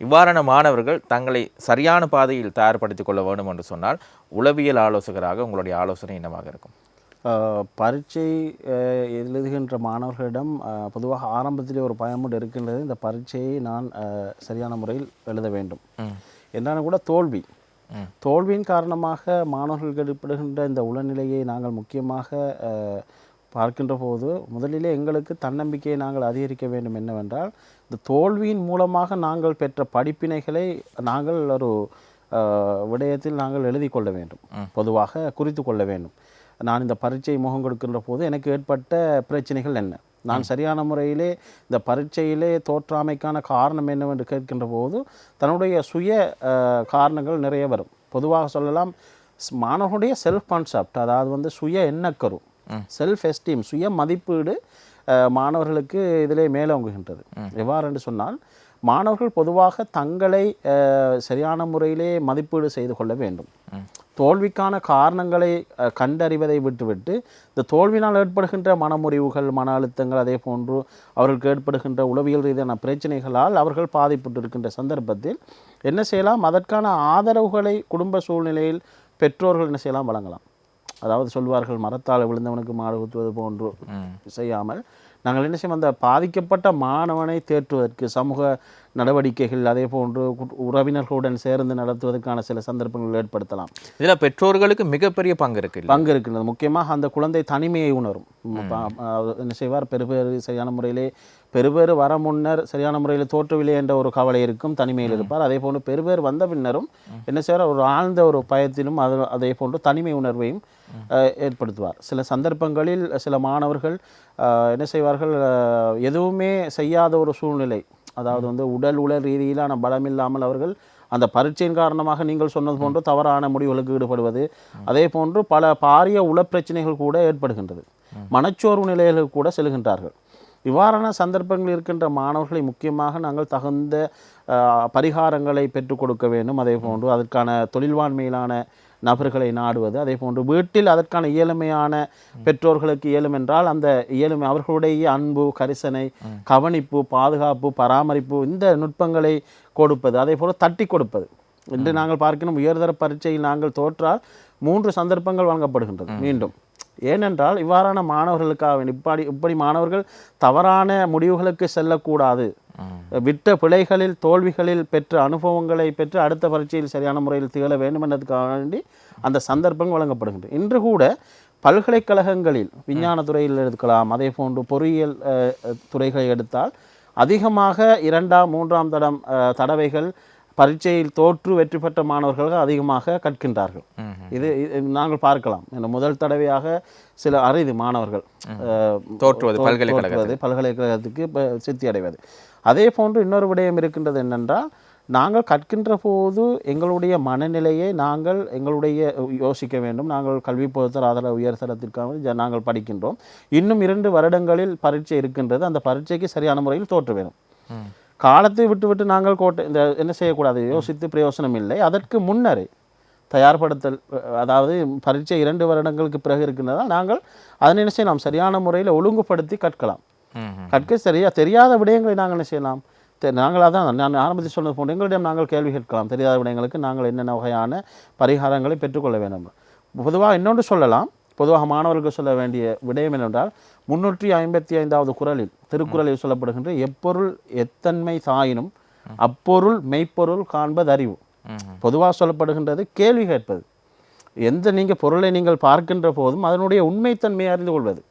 இவ்வாறான மாணவர்கள் தங்களை சரியான பாதையில் தயார்படுத்திக் கொள்ள வேண்டும் என்று சொன்னால் உளவியல் ஆலோசகராக உங்களுடைய ஆலோசனை என்னவாக இருக்கும்? பரீட்சை எழுதுகின்ற மாணவர்களிடம் பொதுவாக ஆரம்பத்திலே ஒரு பயமுண்டு இருக்கின்றது. இந்த பரீட்சையை நான் சரியான முறையில் எழுத வேண்டும். என்றாலும் கூட தோல்வி. தோல்வியின் காரணமாக மாணவர்களுக்கு ஏற்படுகின்ற இந்த உளநிலையை நாங்கள் முக்கியமாக பார்க்கின்ற போது முதலிலே எங்களுக்கு தன்னம்பிக்கையை நாங்கள் அதிகரிக்க வேண்டும் என்னவென்றால் இந்த தோல்வியின் மூலமாக நாங்கள் பெற்ற படிப்பினைகளை நாங்கள் ஒரு விடயத்தில் நாங்கள் எழுதி கொள்ள வேண்டும். பொதுவாக குறித்து கொள்ள வேண்டும். நான் இந்த பரீட்சை முகம் கொடுக்கின்ற போது எனக்கு ஏற்பட்ட பிரச்சனைகள் என்ன? நான் சரியான முறையிலே இந்த பரீட்சையிலே தோற்றாமைக்கான காரணம் என்னவென்று கேட்கின்ற போது தன்னுடைய சுய காரணங்கள் நிறைய வரும். பொதுவாக சொல்லலாம் மாணவர்களுடைய செல்ஃப் கான்செப்ட் அதாவது வந்து சுய எண்ணக்கரு செல்ஃப் எஸ்டீம் சுய மதிப்பீடு மாணவர்களுக்கு இதிலே மேலோங்குகின்றது. எவ்வாறு என்று சொன்னால் மாணவர்கள் பொதுவாக தங்களை சரியான முறையிலே மதிப்பீடு செய்து கொள்ள வேண்டும். தோல்விக்கான காரணங்களை கண்டறிவதை விட்டுவிட்டு இந்த தோல்வினால் ஏற்படுகின்ற மனமுறிவுகள் மன அழுத்தங்கள் அதே போன்று அவர்களுக்கு ஏற்படுகின்ற உளவியல் ரீதியான பிரச்சனைகளால் அவர்கள் பாதிப்புட்டு இருக்கின்ற சந்தர்ப்பத்தில் என்ன செய்யலாம்? அதற்கான ஆதரவுகளை குடும்ப சூழ்நிலையில் பெற்றோர்கள் என்ன செய்யலாம்? வழங்கலாம். அதாவது சொல்வார்கள் மரத்தால் விழுந்தவனுக்கு மாடு குத்துவது போன்று செய்யாமல் நாங்கள் என்ன செய்வோம்? அந்த பாதிக்கப்பட்ட மாணவனை தேற்றுவதற்கு சமூக நடவடிக்கைகள் அதே போன்று உறவினர்களுடன் சேர்ந்து நடத்துவதற்கான சில சந்தர்ப்பங்கள் ஏற்படுத்தலாம். இதுல பெற்றோர்களுக்கு மிகப்பெரிய பங்கு இருக்கு? பங்கு இருக்கின்றது முக்கியமாக அந்த குழந்தை தனிமையை உணரும். என்ன செய்வார்? பெறுபேறு சரியான முறையிலே பெறுபேறு வர முன்னர் சரியான முறையில் தோற்றவில்லை என்ற ஒரு கவலை இருக்கும் தனிமையில் இருப்பார். அதே போன்று பெறுபேறு வந்த பின்னரும் என்ன செய்வார்? ஒரு ஆழ்ந்த ஒரு பயத்திலும் அது அதே போன்று தனிமை உணர்வையும் ஏற்படுத்துவார். சில சந்தர்ப்பங்களில் சில மாணவர்கள் என்ன செய்வார்கள்? எதுவுமே செய்யாத ஒரு சூழ்நிலை அதாவது வந்து உடல் உள ரீதியிலான பலம் இல்லாமல் அவர்கள் அந்த பரீட்சையின் காரணமாக நீங்கள் சொன்னது போன்று தவறான முடிவுகளுக்கு ஈடுபடுவது அதே போன்று பல பாரிய உளப்பிரச்சனைகள் கூட ஏற்படுகின்றது. மனச்சோர்வு நிலைகளுக்கு கூட செல்கின்றார்கள். இவ்வாறான சந்தர்ப்பங்கள் இருக்கின்ற மாணவர்களை முக்கியமாக நாங்கள் தகுந்த பரிகாரங்களை பெற்றுக் கொடுக்க வேண்டும். அதே போன்று அதற்கான தொழில்வாண்மையிலான நபர்களை நாடுவது அதே போன்று வீட்டில் அதற்கான இயலுமையான பெற்றோர்களுக்கு இயலும் என்றால் அந்த இயலுமை அவர்களுடைய அன்பு கரிசனை கவனிப்பு பாதுகாப்பு பராமரிப்பு இந்த நுட்பங்களை கொடுப்பது அதே போல தட்டி கொடுப்பது. இன்று நாங்கள் பார்க்கணும் உயர்தர பரீட்சையில் நாங்கள் தோற்றால் மூன்று சந்தர்ப்பங்கள் வழங்கப்படுகின்றது மீண்டும். ஏனென்றால் இவ்வாறான மாணவர்களுக்காக வேண்டி இப்படி இப்படி மாணவர்கள் தவறான முடிவுகளுக்கு செல்லக்கூடாது. விட்ட பிழைகளில் தோல்விகளில் பெற்ற அனுபவங்களை பெற்று அடுத்த பரீட்சையில் சரியான முறையில் திகழ வேண்டும் என்பதற்காக வேண்டி அந்த சந்தர்ப்பங்கள் வழங்கப்படுகின்றன. இன்று கூட பல்கலைக்கழகங்களில் விஞ்ஞான துறையில் எடுக்கலாம் அதே போன்று பொறியியல் துறைகளை எடுத்தால் அதிகமாக இரண்டாம் மூன்றாம் தடம் தடவைகள் பரீட்சையில் தோற்று வெற்றி பெற்ற மாணவர்கள் அதிகமாக கற்கின்றார்கள். இது நாங்கள் பார்க்கலாம். இந்த முதல் தடவையாக சில அரிது மாணவர்கள் தோற்றுவது பல்கலைக்கழகத்துக்கு. இப்ப சித்தி அடைவது அதே போன்று இன்னொரு விடயம் இருக்கின்றது என்னென்றால் நாங்கள் கற்கின்ற போது எங்களுடைய மனநிலையை நாங்கள் எங்களுடைய யோசிக்க வேண்டும். நாங்கள் கல்வி பொறுத்தர் ஆதரவு உயர்தரத்திற்காக நாங்கள் படிக்கின்றோம். இன்னும் இரண்டு வருடங்களில் பரீட்சை இருக்கின்றது. அந்த பரீட்சைக்கு சரியான முறையில் தோற்ற வேண்டும் காலத்தை விட்டு விட்டு நாங்கள் கோட்டை இந்த என்ன செய்யக்கூடாது? யோசித்து பிரயோசனம் இல்லை. அதற்கு முன்னரே தயார்படுத்தல் அதாவது பரீட்சை இரண்டு வருடங்களுக்கு பிறகு இருக்கின்றதால் நாங்கள் அதனை என்ன செய்யலாம்? சரியான முறையில் ஒழுங்குபடுத்தி கற்கலாம். கற்க சரியா தெரியாத விடயங்களை நாங்கள் என்ன செய்யலாம்? நாங்கள் அதான் நான் ஆரம்பத்தில் சொன்னது போன்று எங்களிடம் நாங்கள் கேள்வி கேட்கலாம். தெரியாத விடயங்களுக்கு நாங்கள் என்னென்ன வகையான பரிகாரங்களை பெற்றுக்கொள்ள வேண்டும்? பொதுவாக இன்னொன்று சொல்லலாம். பொதுவாக மாணவர்களுக்கு சொல்ல வேண்டிய விடயம் என்னென்றால் முன்னூற்றி ஐம்பத்தி ஐந்தாவது குறளில் திருக்குறளில் சொல்லப்படுகின்ற எப்பொருள் எத்தன்மை தாயினும் அப்பொருள் மெய்ப்பொருள் காண்பது அறிவு. பொதுவாக சொல்லப்படுகின்றது கேள்வி கேட்பது. எந்த நீங்கள் பொருளை நீங்கள் பார்க்கின்ற போதும் அதனுடைய உண்மைத்தன்மையை அறிந்து கொள்வது.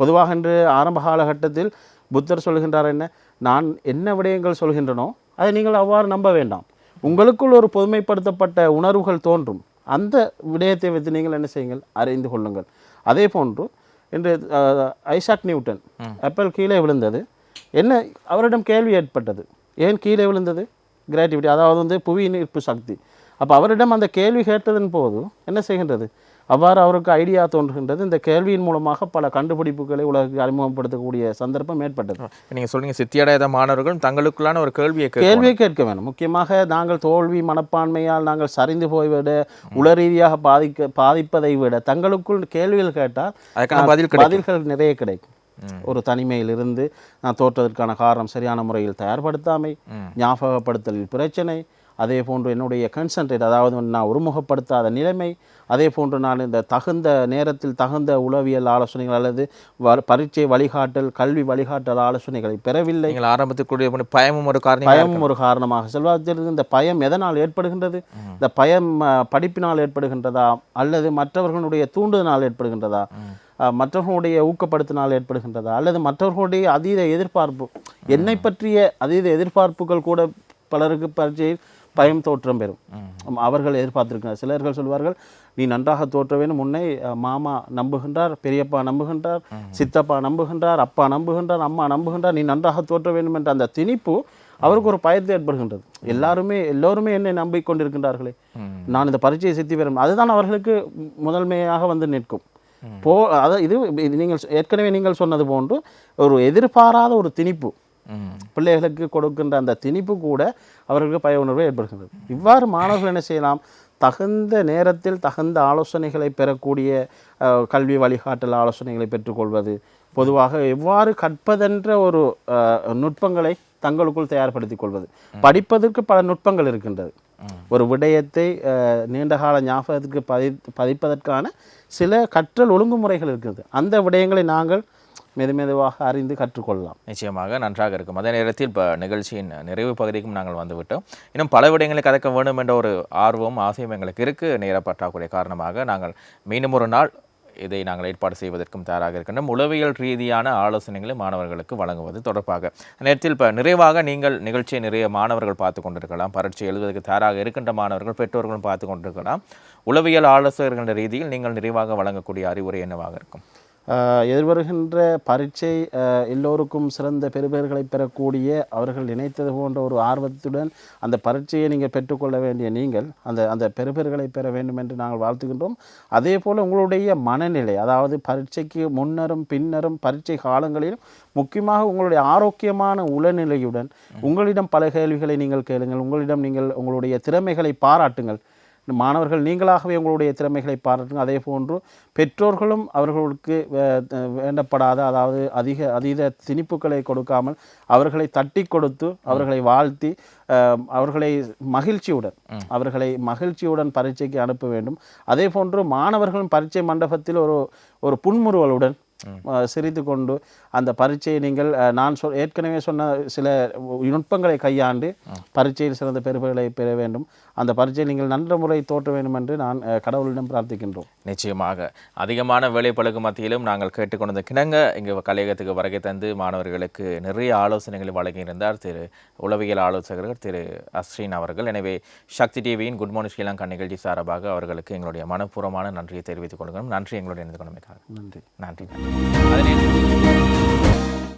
பொதுவாக இன்று ஆரம்ப காலகட்டத்தில் புத்தர் சொல்கின்றார் என்ன நான் என்ன விடயங்கள் சொல்கின்றனோ அதை நீங்கள் அவ்வாறு நம்ப வேண்டாம். உங்களுக்குள் ஒரு பொதுமைப்படுத்தப்பட்ட உணர்வுகள் தோன்றும். அந்த விடயத்தை வைத்து நீங்கள் என்ன செய்யுங்கள்? அறிந்து கொள்ளுங்கள். அதே போன்று இன்று ஐசாக் நியூட்டன் ஆப்பிள் கீழே விழுந்தது. என்ன அவரிடம் கேள்வி ஏற்பட்டது. ஏன் கீழே விழுந்தது? கிராட்டிவிட்டி அதாவது வந்து புவியின் ஈர்ப்பு சக்தி. அப்போ அவரிடம் அந்த கேள்வி கேட்டதன் போது என்ன செய்கின்றது? அவ்வாறு அவருக்கு ஐடியா தோன்றுகின்றது. இந்த கேள்வியின் மூலமாக பல கண்டுபிடிப்புகளை உலகுக்கு அறிமுகப்படுத்தக்கூடிய சந்தர்ப்பம் ஏற்பட்டது. நீங்க சொல்றீங்க சித்தியடையாத மாணவர்கள் தங்களுக்குள்ளான ஒரு கேள்வியை. கேள்வியை கேட்க வேண்டும் முக்கியமாக நாங்கள் தோல்வி மனப்பான்மையால் நாங்கள் சரிந்து போய்விட உள ரீதியாக பாதிக்க பாதிப்பதை விட தங்களுக்குள் கேள்விகள் கேட்டால் அதுக்கான பதில். பதில்கள் நிறைய கிடைக்கும். ஒரு தனிமையில் இருந்து நான் தோற்றதற்கான காரணம் சரியான முறையில் தயார்படுத்தாமை ஞாபகப்படுத்தலில் பிரச்சனை அதே போன்று என்னுடைய கன்சன்ட்ரேட் அதாவது நான் ஒருமுகப்படுத்தாத நிலைமை அதே போன்று நான் இந்த தகுந்த நேரத்தில் தகுந்த உளவியல் ஆலோசனைகள் அல்லது வ- பரீட்சை வழிகாட்டல் கல்வி வழிகாட்டல் ஆலோசனைகளை பெறவில்லை. நீங்கள் ஆரம்பத்துக்குரிய பயமும் ஒரு காரணம் பயம் ஒரு காரணமாக செல்வாத்திற்கு இந்த பயம் எதனால் ஏற்படுகின்றது? இந்த பயம் படிப்பினால் ஏற்படுகின்றதா? அல்லது மற்றவர்களுடைய தூண்டுதனால் ஏற்படுகின்றதா? மற்றவர்களுடைய ஊக்கப்படுத்தினால் ஏற்படுகின்றதா? அல்லது மற்றவர்களுடைய அதீத எதிர்பார்ப்பு? என்னை பற்றிய அதீத எதிர்பார்ப்புகள் கூட பலருக்கு பரீட்சையில் பயம் தோற்றம் பெறும். அவர்கள் எதிர்பார்த்திருக்கிறார். சிலர்கள் சொல்வார்கள் நீ நன்றாக தோற்ற வேண்டும். முன்னே மாமா நம்புகின்றார் பெரியப்பா நம்புகின்றார் சித்தப்பா நம்புகின்றார் அப்பா நம்புகின்றார் அம்மா நம்புகின்றார். நீ நன்றாக தோற்ற வேண்டும் என்ற அந்த திணிப்பு அவருக்கு ஒரு பயத்தை ஏற்படுகின்றது. எல்லாருமே எல்லோருமே என்னை நம்பிக்கொண்டிருக்கின்றார்களே. நான் இந்த பரீட்சையை சித்தி பெறும். அதுதான் அவர்களுக்கு முதன்மையாக வந்து நிற்கும். போ அதாவது இது நீங்கள் ஏற்கனவே நீங்கள் சொன்னது போன்று ஒரு எதிர்பாராத ஒரு திணிப்பு. பிள்ளைகளுக்கு கொடுக்கின்ற அந்த திணிப்பு கூட அவர்களுக்கு பய உணர்வு ஏற்படுகின்றது இவ்வாறு மாணவர்கள் என்ன செய்யலாம்? தகுந்த நேரத்தில் தகுந்த ஆலோசனைகளை பெறக்கூடிய கல்வி வழிகாட்டல் ஆலோசனைகளை பெற்றுக்கொள்வது பொதுவாக எவ்வாறு கற்பதென்ற ஒரு நுட்பங்களை தங்களுக்குள் தயார்படுத்திக் கொள்வது. படிப்பதற்கு பல நுட்பங்கள் இருக்கின்றது. ஒரு விடயத்தை நீண்டகால ஞாபகத்துக்கு பதி பதிப்பதற்கான சில கற்றல் ஒழுங்குமுறைகள் இருக்கிறது அந்த விடயங்களை நாங்கள் மெது மெதுவாக அறிந்து கற்றுக்கொள்ளலாம். நிச்சயமாக நன்றாக இருக்கும். அதே நேரத்தில் இப்போ நிகழ்ச்சியின் நிறைவு பகுதிக்கும் நாங்கள் வந்துவிட்டோம். இன்னும் பல விடயங்களை கதைக்க வேண்டும் என்ற ஒரு ஆர்வம் ஆசையும் எங்களுக்கு இருக்குது நேர பற்றாக்குறை காரணமாக நாங்கள் மீண்டும் ஒரு நாள் இதை நாங்கள் ஏற்பாடு செய்வதற்கும் தயாராக இருக்கின்றோம். உளவியல் ரீதியான ஆலோசனைகளை மாணவர்களுக்கு வழங்குவது தொடர்பாக. நேரத்தில் இப்போ நிறைவாக நீங்கள் நிகழ்ச்சியை நிறைய மாணவர்கள் பார்த்து கொண்டிருக்கலாம். பரீட்சை எழுதுவதற்கு தயாராக இருக்கின்ற மாணவர்கள் பெற்றோர்களும் பார்த்து கொண்டிருக்கலாம். உளவியல் ஆலோசகர்கள் ரீதியில் நீங்கள் நிறைவாக வழங்கக்கூடிய அறிவுரை என்னவாக இருக்கும்? எதிர்வருகின்ற பரீட்சை எல்லோருக்கும் சிறந்த பெறுபேறுகளை பெறக்கூடிய அவர்கள் நினைத்தது போன்ற ஒரு ஆர்வத்துடன் அந்த பரீட்சையை நீங்கள் பெற்றுக்கொள்ள வேண்டிய நீங்கள் அந்த அந்த பெறுபேறுகளை பெற வேண்டும் என்று நாங்கள் வாழ்த்துகின்றோம். அதே போல் உங்களுடைய மனநிலை அதாவது பரீட்சைக்கு முன்னரும் பின்னரும் பரீட்சை காலங்களிலும் முக்கியமாக உங்களுடைய ஆரோக்கியமான உளநிலையுடன் உங்களிடம் பல கேள்விகளை நீங்கள் கேளுங்கள் உங்களிடம் நீங்கள் உங்களுடைய திறமைகளை பாராட்டுங்கள். மாணவர்கள் நீங்களாகவே உங்களுடைய திறமைகளை பாராட்டுங்கள் அதே போன்று பெற்றோர்களும் அவர்களுக்கு வேண்டப்படாத அதாவது அதிக அதீத திணிப்புகளை கொடுக்காமல் அவர்களை தட்டி கொடுத்து அவர்களை வாழ்த்தி அவர்களை மகிழ்ச்சியுடன் அவர்களை மகிழ்ச்சியுடன் பரீட்சைக்கு அனுப்ப வேண்டும். அதே போன்று மாணவர்களும் பரீட்சை மண்டபத்தில் ஒரு ஒரு புன்முறுவலுடன் சிரித்து கொண்டு அந்த பரீட்சையை நீங்கள் நான் சொல் ஏற்கனவே சொன்ன சில நுட்பங்களை கையாண்டு பரீட்சையில் சிறந்த பெறுபர்களை பெற வேண்டும். அந்த பரீட்சையை நீங்கள் நல்ல முறை தோற்ற வேண்டும் என்று நான் கடவுளிடம் பிரார்த்திக்கின்றோம். நிச்சயமாக. அதிகமான வேலைப்பழுக்கு மத்தியிலும் நாங்கள் கேட்டுக்கொண்ட கிணங்க இங்கு கலையகத்துக்கு வருகை தந்து மாணவர்களுக்கு நிறைய ஆலோசனைகளை வழங்கியிருந்தார் திரு உளவியல் ஆலோசகர்கள் திரு அஸ்ரீன் அவர்கள். எனவே சக்தி டிவியின் குட் மார்னிங் ஸ்ரீலங்கா நிகழ்ச்சி சார்பாக அவர்களுக்கு எங்களுடைய மனப்பூர்வமான நன்றியை தெரிவித்துக் கொள்கிறோம். நன்றி. எங்களுடைய இணைந்து கொண்டமைக்காக. நன்றி. நன்றி. நன்றி.